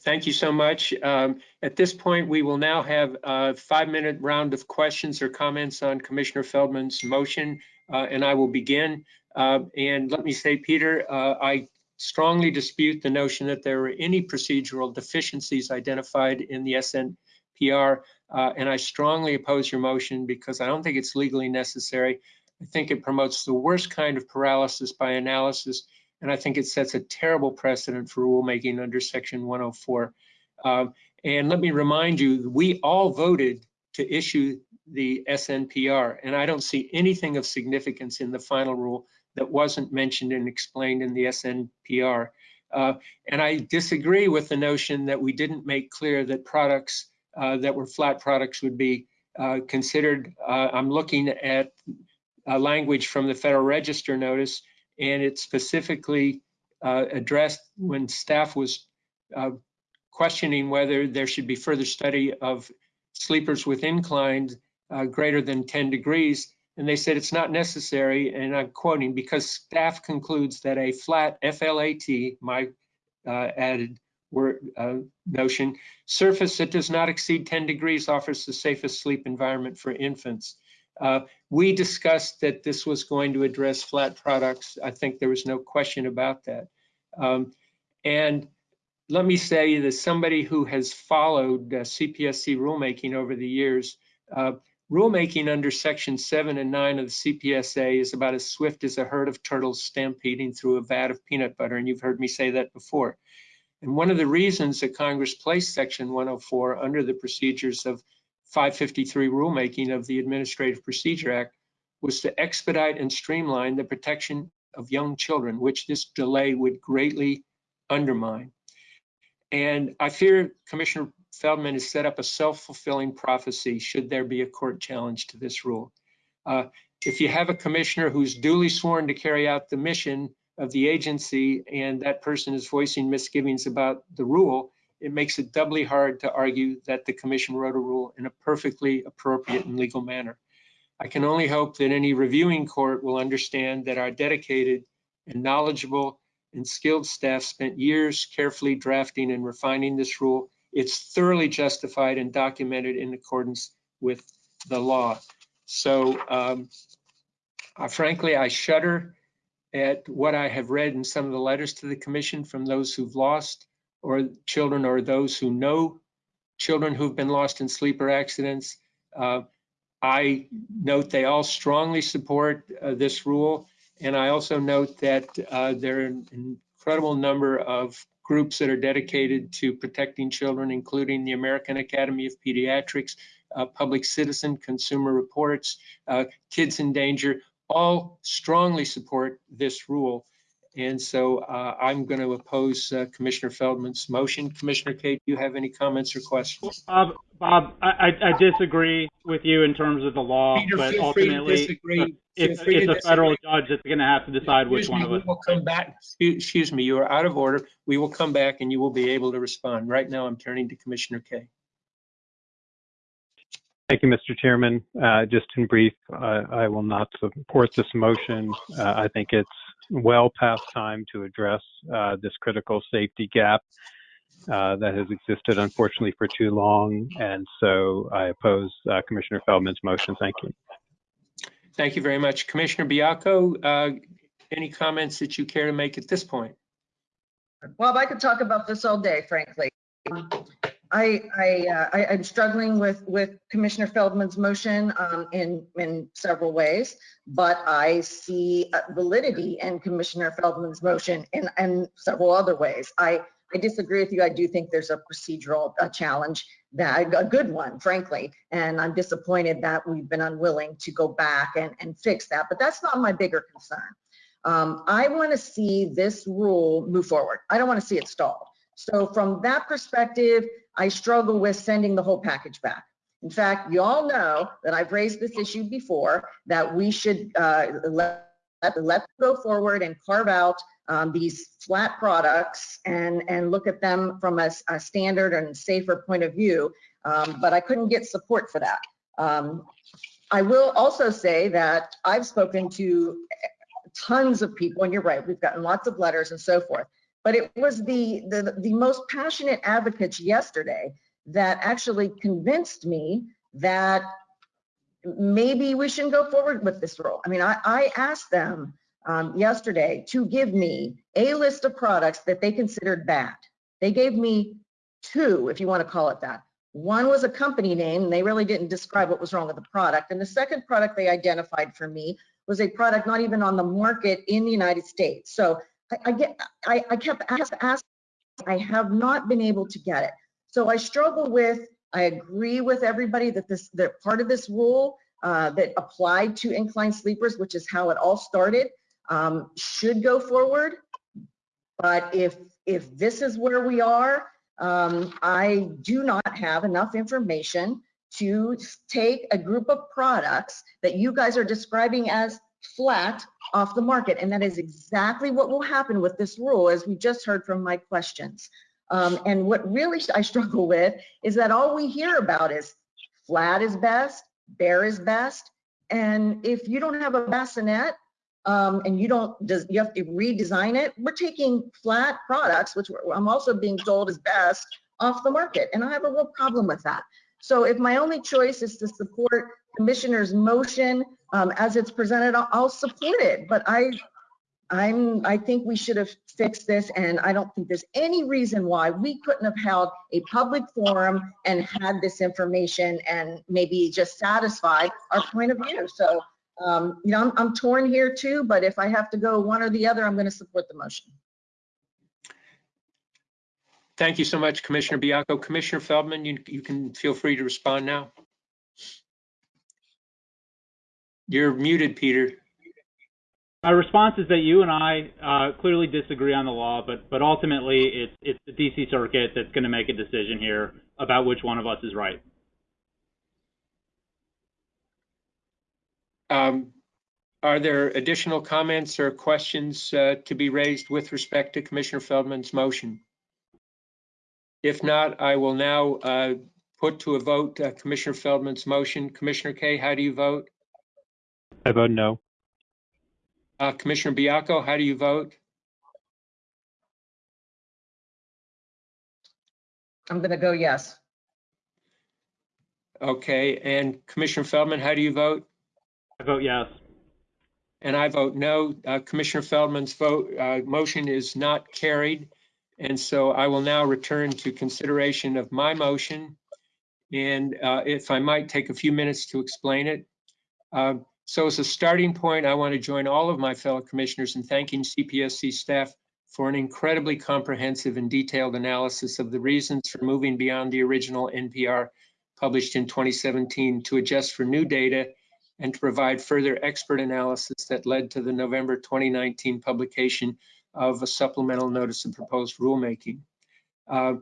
Thank you so much. Um, at this point, we will now have a five-minute round of questions or comments on Commissioner Feldman's motion, uh, and I will begin. Uh, and let me say, Peter, uh, I strongly dispute the notion that there were any procedural deficiencies identified in the SNPR, and I strongly oppose your motion because I don't think it's legally necessary. I think it promotes the worst kind of paralysis by analysis, and I think it sets a terrible precedent for rulemaking under Section 104. Um, and let me remind you, we all voted to issue the SNPR, and I don't see anything of significance in the final rule that wasn't mentioned and explained in the SNPR. Uh, and I disagree with the notion that we didn't make clear that products uh, that were flat products would be uh, considered. Uh, I'm looking at language from the Federal Register notice, and it specifically uh, addressed when staff was uh, questioning whether there should be further study of sleepers with inclines uh, greater than 10 degrees. And they said it's not necessary, and I'm quoting, because staff concludes that a flat FLAT, my uh, added word uh, notion, surface that does not exceed 10 degrees offers the safest sleep environment for infants. Uh, we discussed that this was going to address flat products. I think there was no question about that. Um, and let me say that somebody who has followed uh, CPSC rulemaking over the years, uh, rulemaking under section seven and nine of the CPSA is about as swift as a herd of turtles stampeding through a vat of peanut butter. And you've heard me say that before. And one of the reasons that Congress placed section 104 under the procedures of 553 rulemaking of the Administrative Procedure Act was to expedite and streamline the protection of young children, which this delay would greatly undermine. And I fear Commissioner Feldman has set up a self-fulfilling prophecy should there be a court challenge to this rule. Uh, if you have a commissioner who's duly sworn to carry out the mission of the agency and that person is voicing misgivings about the rule, it makes it doubly hard to argue that the commission wrote a rule in a perfectly appropriate and legal manner. I can only hope that any reviewing court will understand that our dedicated and knowledgeable and skilled staff spent years carefully drafting and refining this rule. It's thoroughly justified and documented in accordance with the law. So um, uh, frankly, I shudder at what I have read in some of the letters to the commission from those who've lost or children or those who know children who've been lost in sleeper accidents. Uh, I note they all strongly support uh, this rule. And I also note that uh, there are an incredible number of groups that are dedicated to protecting children, including the American Academy of Pediatrics, uh, Public Citizen, Consumer Reports, uh, Kids in Danger, all strongly support this rule. And so uh, I'm going to oppose uh, Commissioner Feldman's motion. Commissioner Kaye, do you have any comments or questions? Bob, Bob, I, I disagree with you in terms of the law, Peter, but ultimately, free to disagree. it's, Feel free to it's a federal disagree. judge that's going to have to decide which Excuse one me, of We'll come back. Excuse- Excuse me, you are out of order. We will come back and you will be able to respond. Right now, I'm turning to Commissioner Kaye. Thank you, Mr. Chairman. Uh, just in brief, uh, I will not support this motion. Uh, I think it's well past time to address uh, this critical safety gap uh, that has existed, unfortunately, for too long. And so I oppose uh, Commissioner Feldman's motion. Thank you. Thank you very much. Commissioner Baiocco, uh, any comments that you care to make at this point? Well, I could talk about this all day, frankly. I, I, uh, I, I'm struggling with, with Commissioner Feldman's motion, um, in, in several ways, but I see uh, validity in Commissioner Feldman's motion in, in several other ways. I, I disagree with you. I do think there's a procedural uh, challenge that, a good one, frankly, and I'm disappointed that we've been unwilling to go back and, and fix that, but that's not my bigger concern. Um, I want to see this rule move forward. I don't want to see it stalled. So from that perspective, I struggle with sending the whole package back. In fact, you all know that I've raised this issue before, that we should uh, let, let go forward and carve out um, these flat products and, and look at them from a, a standard and safer point of view. Um, but I couldn't get support for that. Um, I will also say that I've spoken to tons of people, and you're right, we've gotten lots of letters and so forth. But it was the, the, the most passionate advocates yesterday that actually convinced me that maybe we shouldn't go forward with this rule. I mean, I, I asked them um, yesterday to give me a list of products that they considered bad. They gave me two, if you want to call it that. One was a company name, and they really didn't describe what was wrong with the product. And the second product they identified for me was a product not even on the market in the United States. So I, I get, I, I kept asking, I have not been able to get it. So I struggle with, I agree with everybody that this, that part of this rule uh, that applied to inclined sleepers, which is how it all started, um, should go forward. But if, if this is where we are, um, I do not have enough information to take a group of products that you guys are describing as flat off the market. And that is exactly what will happen with this rule, as we just heard from my questions. Um, and what really I struggle with is that all we hear about is flat is best, bare is best. And if you don't have a bassinet um, and you don't, you have to redesign it, we're taking flat products, which I'm also being told is best, off the market. And I have a real problem with that. So if my only choice is to support commissioner's motion um, as it's presented, I'll, support it. But I, I'm, I think we should have fixed this, and I don't think there's any reason why we couldn't have held a public forum and had this information and maybe just satisfied our point of view. So, um, you know, I'm, I'm torn here too, but if I have to go one or the other, I'm going to support the motion. Thank you so much, Commissioner Baiocco. Commissioner Feldman, you, you can feel free to respond now. You're muted, Peter. My response is that you and I uh, clearly disagree on the law, but but ultimately it's it's the DC Circuit that's going to make a decision here about which one of us is right. Um, Are there additional comments or questions uh, to be raised with respect to Commissioner Feldman's motion? If not, I will now uh, put to a vote uh, Commissioner Feldman's motion. Commissioner Kaye, how do you vote? I vote no. Uh, Commissioner Baiocco, how do you vote? I'm going to go yes. Okay, and Commissioner Feldman, how do you vote? I vote yes. And I vote no. Uh, Commissioner Feldman's vote, uh, motion is not carried. And so I will now return to consideration of my motion. And uh, if I might take a few minutes to explain it. So as a starting point, I want to join all of my fellow commissioners in thanking CPSC staff for an incredibly comprehensive and detailed analysis of the reasons for moving beyond the original NPR published in 2017 to adjust for new data and to provide further expert analysis that led to the November 2019 publication of a supplemental notice of proposed rulemaking. Uh,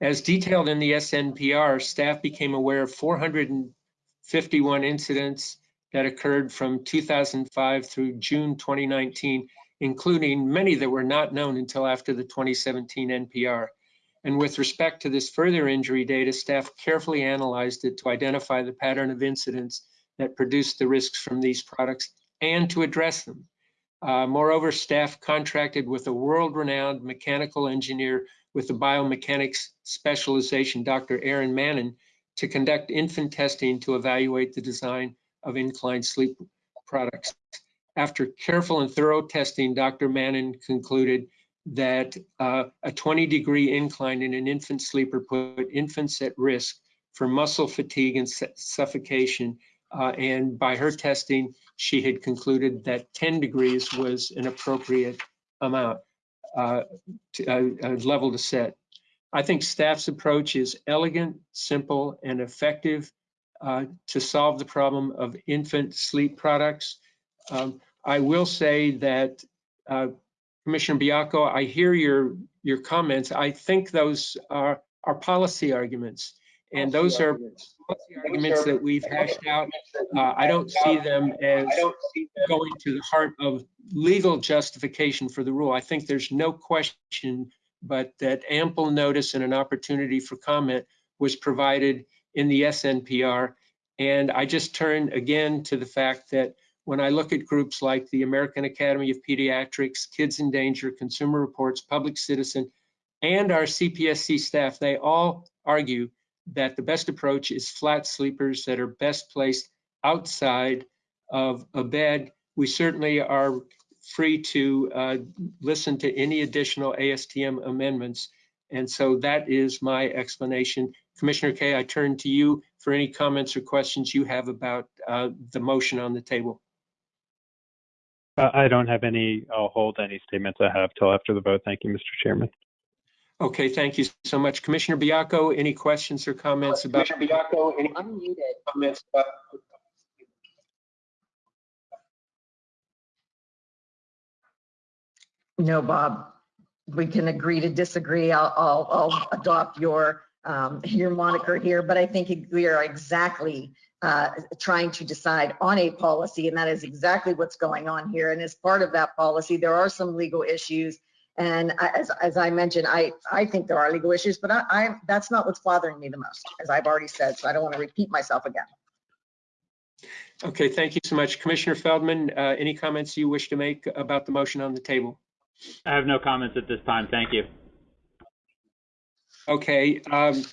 As detailed in the SNPR, staff became aware of 451 incidents that occurred from 2005 through June 2019, including many that were not known until after the 2017 NPR. And with respect to this further injury data, staff carefully analyzed it to identify the pattern of incidents that produced the risks from these products and to address them. Uh, moreover, staff contracted with a world-renowned mechanical engineer with a biomechanics specialization, Dr. Erin Mannen, to conduct infant testing to evaluate the design of inclined sleep products. after careful and thorough testing, Dr. Mannen concluded that uh, a 20 degree incline in an infant sleeper put infants at risk for muscle fatigue and suffocation. Uh, and by her testing, she had concluded that 10 degrees was an appropriate amount, uh, to, uh, level to set. I think staff's approach is elegant, simple, and effective uh, to solve the problem of infant sleep products. Um, I will say that uh, Commissioner Baiocco, I hear your, your comments. I think those are, are policy arguments. And those are policy arguments that we've hashed out. Uh, I don't see them as going to the heart of legal justification for the rule. I think there's no question but that ample notice and an opportunity for comment was provided in the SNPR. And I just turn again to the fact that when I look at groups like the American Academy of Pediatrics, Kids in Danger, Consumer Reports, Public Citizen, and our CPSC staff, they all argue that the best approach is flat sleepers that are best placed outside of a bed. We certainly are free to uh, listen to any additional ASTM amendments. And so that is my explanation. Commissioner Kaye, I turn to you for any comments or questions you have about uh, the motion on the table. Uh, I don't have any, I'll hold any statements I have till after the vote. Thank you, Mr. Chairman. Okay, thank you so much. Commissioner Baiocco, any questions or comments about? I'm muted. comments about- No, Bob, we can agree to disagree. I'll, I'll, I'll adopt your, um, your moniker here, but I think we are exactly uh, trying to decide on a policy, and that is exactly what's going on here. And as part of that policy, there are some legal issues. And as, as I mentioned, I, I think there are legal issues, but I, I, that's not what's bothering me the most, as I've already said, so I don't want to repeat myself again. Okay, thank you so much. Commissioner Feldman, uh, any comments you wish to make about the motion on the table? I have no comments at this time. Thank you. Okay, um,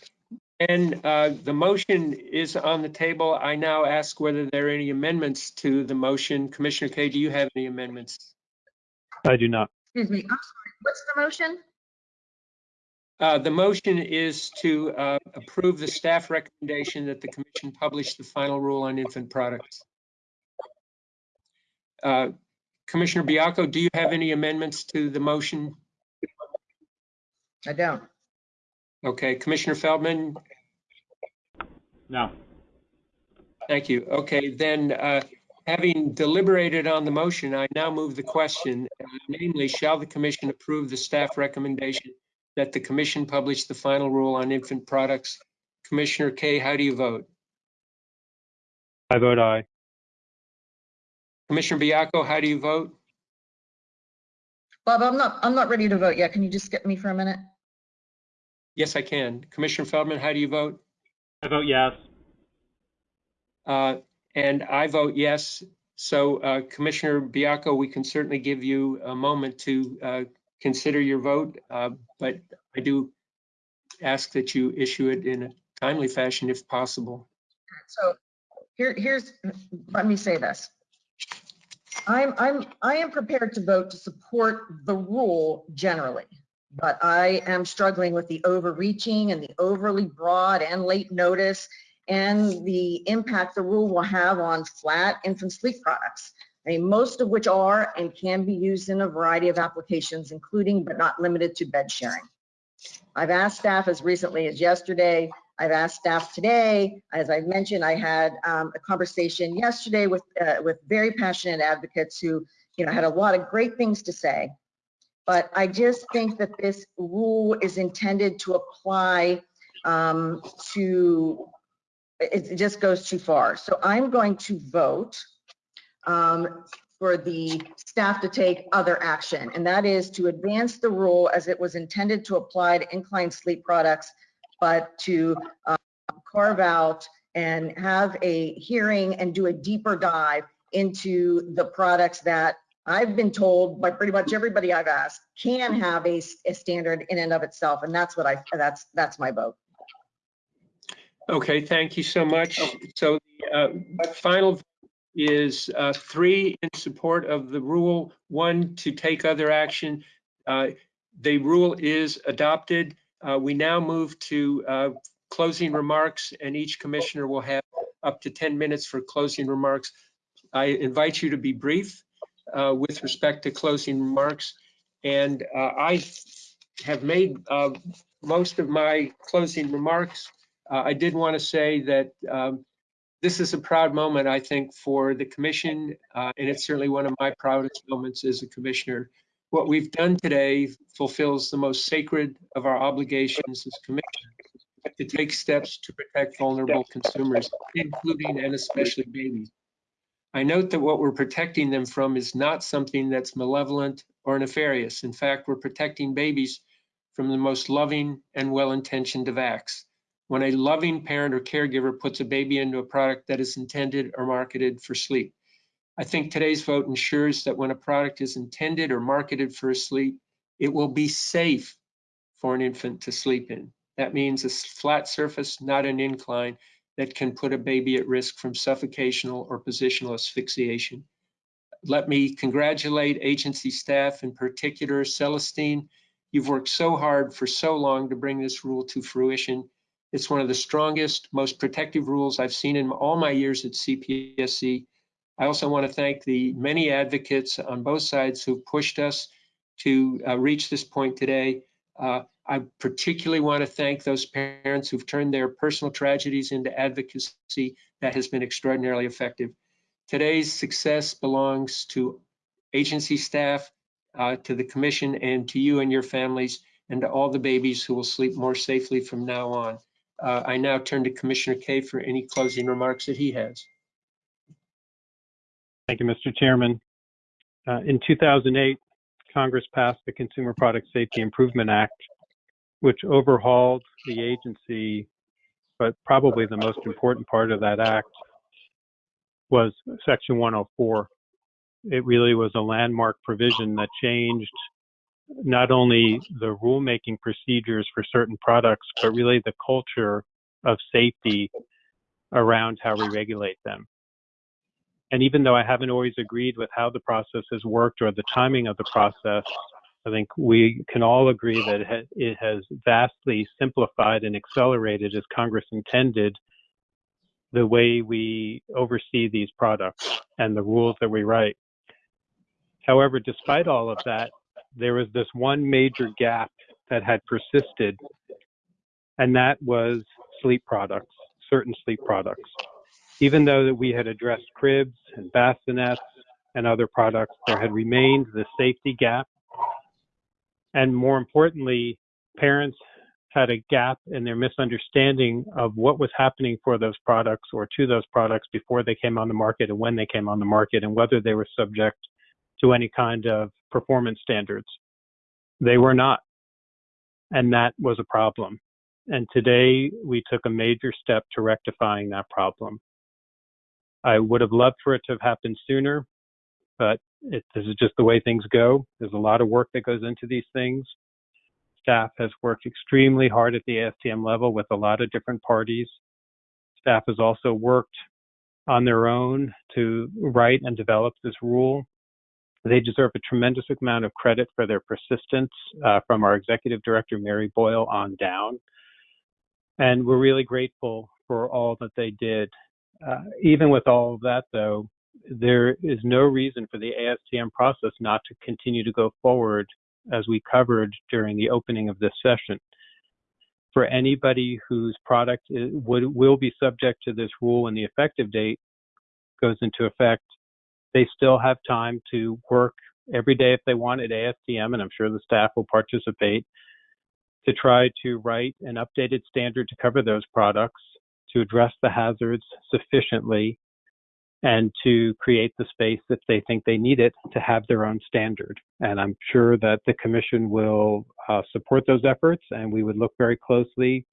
and uh, the motion is on the table. I now ask whether there are any amendments to the motion. Commissioner Kaye, do you have any amendments? I do not. Excuse me, I'm sorry, what's the motion? Uh, The motion is to uh, approve the staff recommendation that the commission publish the final rule on infant products. Uh, Commissioner Baiocco, do you have any amendments to the motion? I don't. Okay, Commissioner Feldman, No. thank you. Okay, then, uh, having deliberated on the motion, I now move the question, uh, namely, shall the commission approve the staff recommendation that the commission publish the final rule on infant products? Commissioner Kaye, how do you vote? I vote aye. Commissioner Baiocco, how do you vote? Bob, I'm not, I'm not ready to vote yet. Can you just skip me for a minute? Yes, I can. Commissioner Feldman, how do you vote? I vote yes. Uh, And I vote yes. So uh, Commissioner Baiocco, we can certainly give you a moment to uh, consider your vote, uh, but I do ask that you issue it in a timely fashion if possible. So here, here's, let me say this. I'm, I'm, I am prepared to vote to support the rule generally, but I am struggling with the overreaching and the overly broad and late notice and the impact the rule will have on flat infant sleep products. I mean, most of which are and can be used in a variety of applications, including but not limited to bed sharing. I've asked staff as recently as yesterday I've asked staff today, as I mentioned, I had um, a conversation yesterday with uh, with very passionate advocates who, you know, had a lot of great things to say. But I just think that this rule is intended to apply um, to, it, just goes too far. So I'm going to vote um, for the staff to take other action, and that is to advance the rule as it was intended to apply to inclined sleep products but to um, carve out and have a hearing and do a deeper dive into the products that I've been told by pretty much everybody I've asked can have a, a standard in and of itself. And that's what I, that's, that's my vote. Okay, thank you so much. So the uh, final is uh, three in support of the rule, one to take other action. Uh, The rule is adopted. Uh, We now move to uh, closing remarks, and each commissioner will have up to 10 minutes for closing remarks. I invite you to be brief uh, with respect to closing remarks. And uh, I have made uh, most of my closing remarks. Uh, I did want to say that um, this is a proud moment, I think, for the commission, uh, and it's certainly one of my proudest moments as a commissioner. What we've done today fulfills the most sacred of our obligations as commissioners to take steps to protect vulnerable consumers, including and especially babies. I note that what we're protecting them from is not something that's malevolent or nefarious. In fact, we're protecting babies from the most loving and well-intentioned of acts. When a loving parent or caregiver puts a baby into a product that is intended or marketed for sleep. I think today's vote ensures that when a product is intended or marketed for sleep, it will be safe for an infant to sleep in. That means a flat surface, not an incline, that can put a baby at risk from suffocational or positional asphyxiation. Let me congratulate agency staff, in particular Celestine. You've worked so hard for so long to bring this rule to fruition. It's one of the strongest, most protective rules I've seen in all my years at CPSC. I also want to thank the many advocates on both sides who've pushed us to uh, reach this point today. Uh, I particularly want to thank those parents who've turned their personal tragedies into advocacy that has been extraordinarily effective. Today's success belongs to agency staff, uh, to the commission, and to you and your families, and to all the babies who will sleep more safely from now on. Uh, I now turn to Commissioner Kaye for any closing remarks that he has. Thank you, Mr. Chairman. Uh, in 2008, Congress passed the Consumer Product Safety Improvement Act, which overhauled the agency, but probably the most important part of that act was Section 104. It really was a landmark provision that changed not only the rulemaking procedures for certain products, but really the culture of safety around how we regulate them. And even though I haven't always agreed with how the process has worked or the timing of the process, I think we can all agree that it has vastly simplified and accelerated as Congress intended the way we oversee these products and the rules that we write. However, despite all of that, there was this one major gap that had persisted, and that was sleep products, certain sleep products. Even though that we had addressed cribs and bassinets and other products, there had remained the safety gap. And more importantly, parents had a gap in their misunderstanding of what was happening for those products or to those products before they came on the market and when they came on the market and whether they were subject to any kind of performance standards. They were not. And that was a problem. And today we took a major step to rectifying that problem. I would have loved for it to have happened sooner, but it, this is just the way things go. There's a lot of work that goes into these things. Staff has worked extremely hard at the ASTM level with a lot of different parties. Staff has also worked on their own to write and develop this rule. They deserve a tremendous amount of credit for their persistence uh, from our executive director, Mary Boyle, on down. And we're really grateful for all that they did. Uh, even with all of that, though, there is no reason for the ASTM process not to continue to go forward as we covered during the opening of this session. For anybody whose product is, would, will be subject to this rule when the effective date goes into effect, they still have time to work every day if they want at ASTM, and I'm sure the staff will participate, to try to write an updated standard to cover those products, to address the hazards sufficiently, and to create the space if they think they need it to have their own standard. And I'm sure that the Commission will uh, support those efforts, and we would look very closely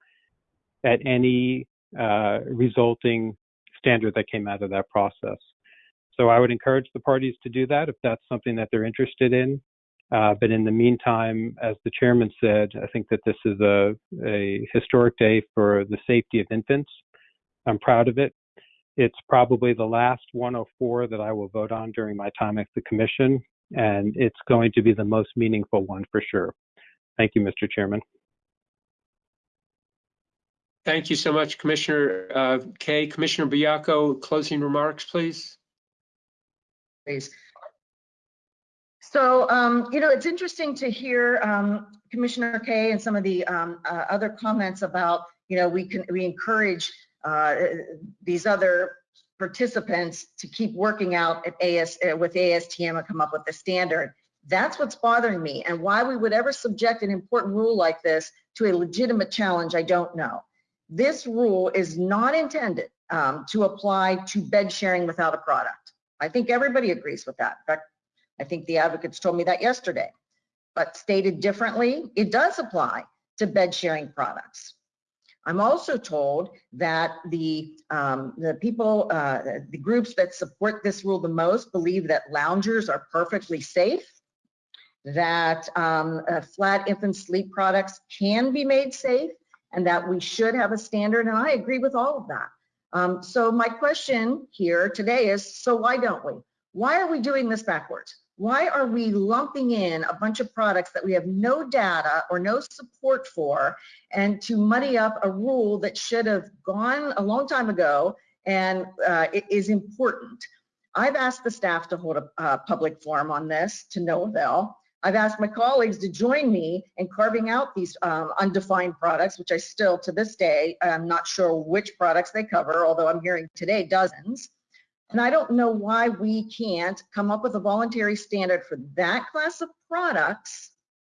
at any uh, resulting standard that came out of that process. So I would encourage the parties to do that if that's something that they're interested in. Uh, but in the meantime, as the chairman said, I think that this is a, a historic day for the safety of infants. I'm proud of it. It's probably the last 104 that I will vote on during my time at the commission, and it's going to be the most meaningful one for sure. Thank you, Mr. Chairman. Thank you so much, Commissioner uh, Kaye. Commissioner Baiocco, closing remarks, please. please. So, um, you know, it's interesting to hear um, Commissioner Kaye and some of the um, uh, other comments about, you know, we can we encourage uh, these other participants to keep working out at AS uh, with ASTM and come up with the standard. That's what's bothering me, and why we would ever subject an important rule like this to a legitimate challenge, I don't know. This rule is not intended um, to apply to bed sharing without a product. I think everybody agrees with that. In fact, I think the advocates told me that yesterday. But stated differently, it does apply to bed sharing products. I'm also told that the um, the people, uh, the groups that support this rule the most believe that loungers are perfectly safe, that um, uh, flat infant sleep products can be made safe, and that we should have a standard. And I agree with all of that. Um, so my question here today is, so why don't we? Why are we doing this backwards? Why are we lumping in a bunch of products that we have no data or no support for and to muddy up a rule that should have gone a long time ago and uh, it is important? I've asked the staff to hold a, a public forum on this to no avail. I've asked my colleagues to join me in carving out these um, undefined products, which I still to this day, I'm not sure which products they cover, although I'm hearing today dozens. And I don't know why we can't come up with a voluntary standard for that class of products,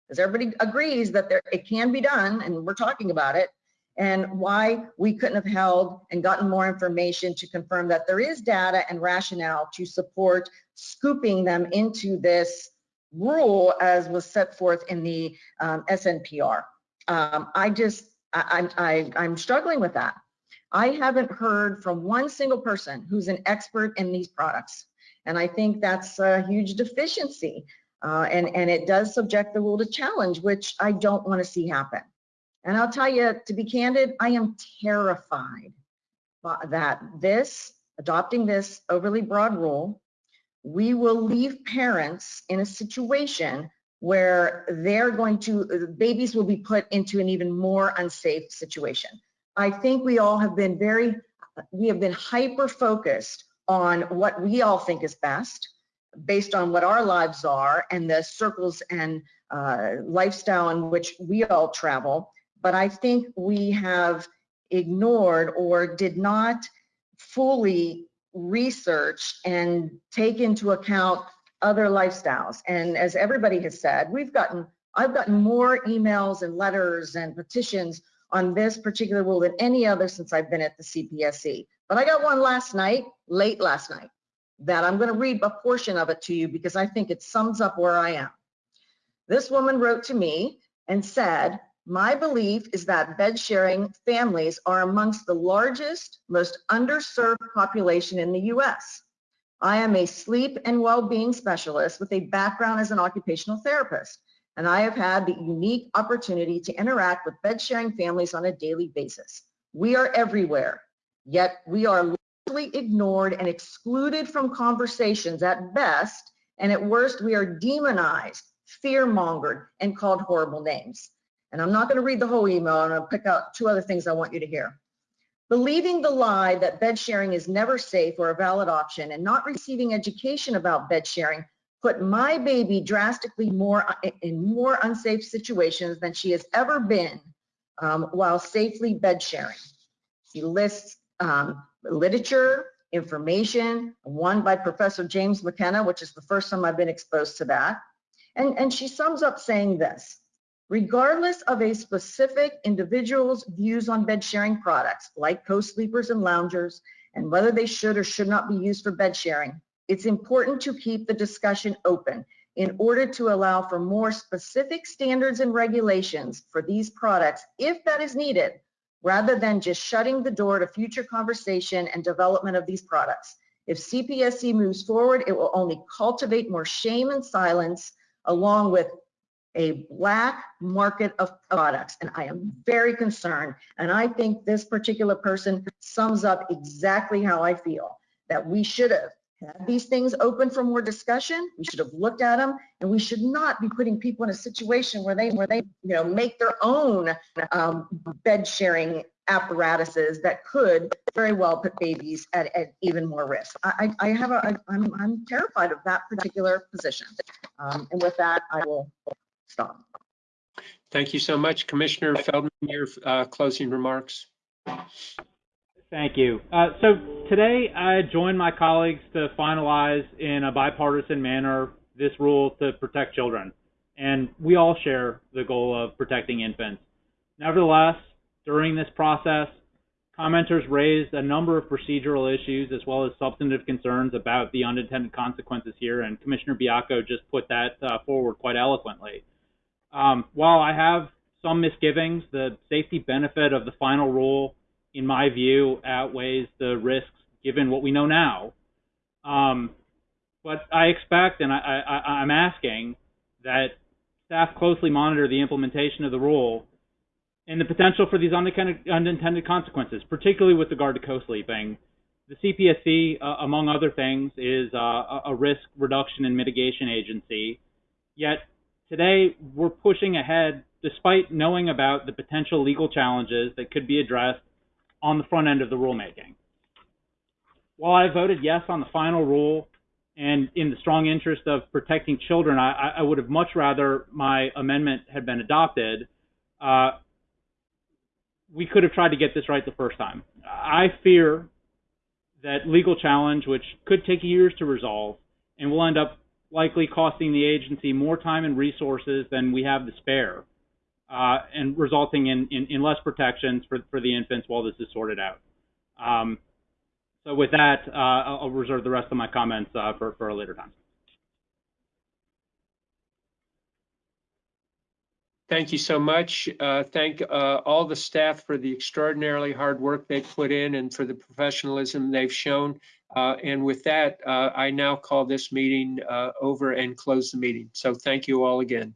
because everybody agrees that there, it can be done, and we're talking about it, and why we couldn't have held and gotten more information to confirm that there is data and rationale to support scooping them into this rule as was set forth in the um, SNPR. Um, I just, I, I, I'm struggling with that. I haven't heard from one single person who's an expert in these products. And I think that's a huge deficiency. Uh, and, and it does subject the rule to challenge, which I don't want to see happen. And I'll tell you, to be candid, I am terrified that this, adopting this overly broad rule, we will leave parents in a situation where they're going to, babies will be put into an even more unsafe situation. I think we all have been very, we have been hyper focused on what we all think is best based on what our lives are and the circles and uh, lifestyle in which we all travel. But I think we have ignored or did not fully research and take into account other lifestyles. And as everybody has said, we've gotten, I've gotten more emails and letters and petitions on this particular rule than any other since I've been at the CPSC. But I got one last night, late last night, that I'm going to read a portion of it to you because I think it sums up where I am. This woman wrote to me and said, my belief is that bed sharing families are amongst the largest, most underserved population in the US. I am a sleep and well-being specialist with a background as an occupational therapist and I have had the unique opportunity to interact with bed sharing families on a daily basis. We are everywhere, yet we are largely ignored and excluded from conversations at best, and at worst, we are demonized, fear-mongered, and called horrible names. And I'm not going to read the whole email, I'm going to pick out two other things I want you to hear. Believing the lie that bed sharing is never safe or a valid option and not receiving education about bed sharing put my baby drastically more in more unsafe situations than she has ever been um, while safely bed sharing. She lists um, literature, information, one by Professor James McKenna, which is the first time I've been exposed to that. And, and she sums up saying this, regardless of a specific individual's views on bed sharing products, like co-sleepers and loungers, and whether they should or should not be used for bed sharing, it's important to keep the discussion open in order to allow for more specific standards and regulations for these products if that is needed, rather than just shutting the door to future conversation and development of these products. If CPSC moves forward, it will only cultivate more shame and silence along with a black market of products. And I am very concerned. And I think this particular person sums up exactly how I feel, that we should have these things open for more discussion. We should have looked at them and we should not be putting people in a situation where they, where they, you know, make their own um, bed sharing apparatuses that could very well put babies at, at even more risk. I, I have a, I'm, I'm terrified of that particular position. Um, and with that, I will stop. Thank you so much. Commissioner Feldman, your uh, closing remarks. Thank you. Uh, so today I joined my colleagues to finalize in a bipartisan manner this rule to protect children. And we all share the goal of protecting infants. Nevertheless, during this process, commenters raised a number of procedural issues as well as substantive concerns about the unintended consequences here, and Commissioner Baiocco just put that uh, forward quite eloquently. Um, while I have some misgivings, the safety benefit of the final rule in my view, outweighs the risks given what we know now. Um, but I expect, and I, I'm asking, that staff closely monitor the implementation of the rule and the potential for these unintended, consequences, particularly with regard to co-sleeping. The CPSC, uh, among other things, is uh, a risk reduction and mitigation agency. Yet today we're pushing ahead despite knowing about the potential legal challenges that could be addressed on the front end of the rulemaking. While I voted yes on the final rule and in the strong interest of protecting children, I, I would have much rather my amendment had been adopted. Uh, we could have tried to get this right the first time. I fear that legal challenge, which could take years to resolve and will end up likely costing the agency more time and resources than we have to spare uh, and resulting in, in, in, less protections for, for the infants while this is sorted out. Um, so with that, uh, I'll, reserve the rest of my comments uh, for, for a later time. Thank you so much. Uh, thank uh, all the staff for the extraordinarily hard work they've put in and for the professionalism they've shown. Uh, and with that, I now call this meeting over and close the meeting. So thank you all again.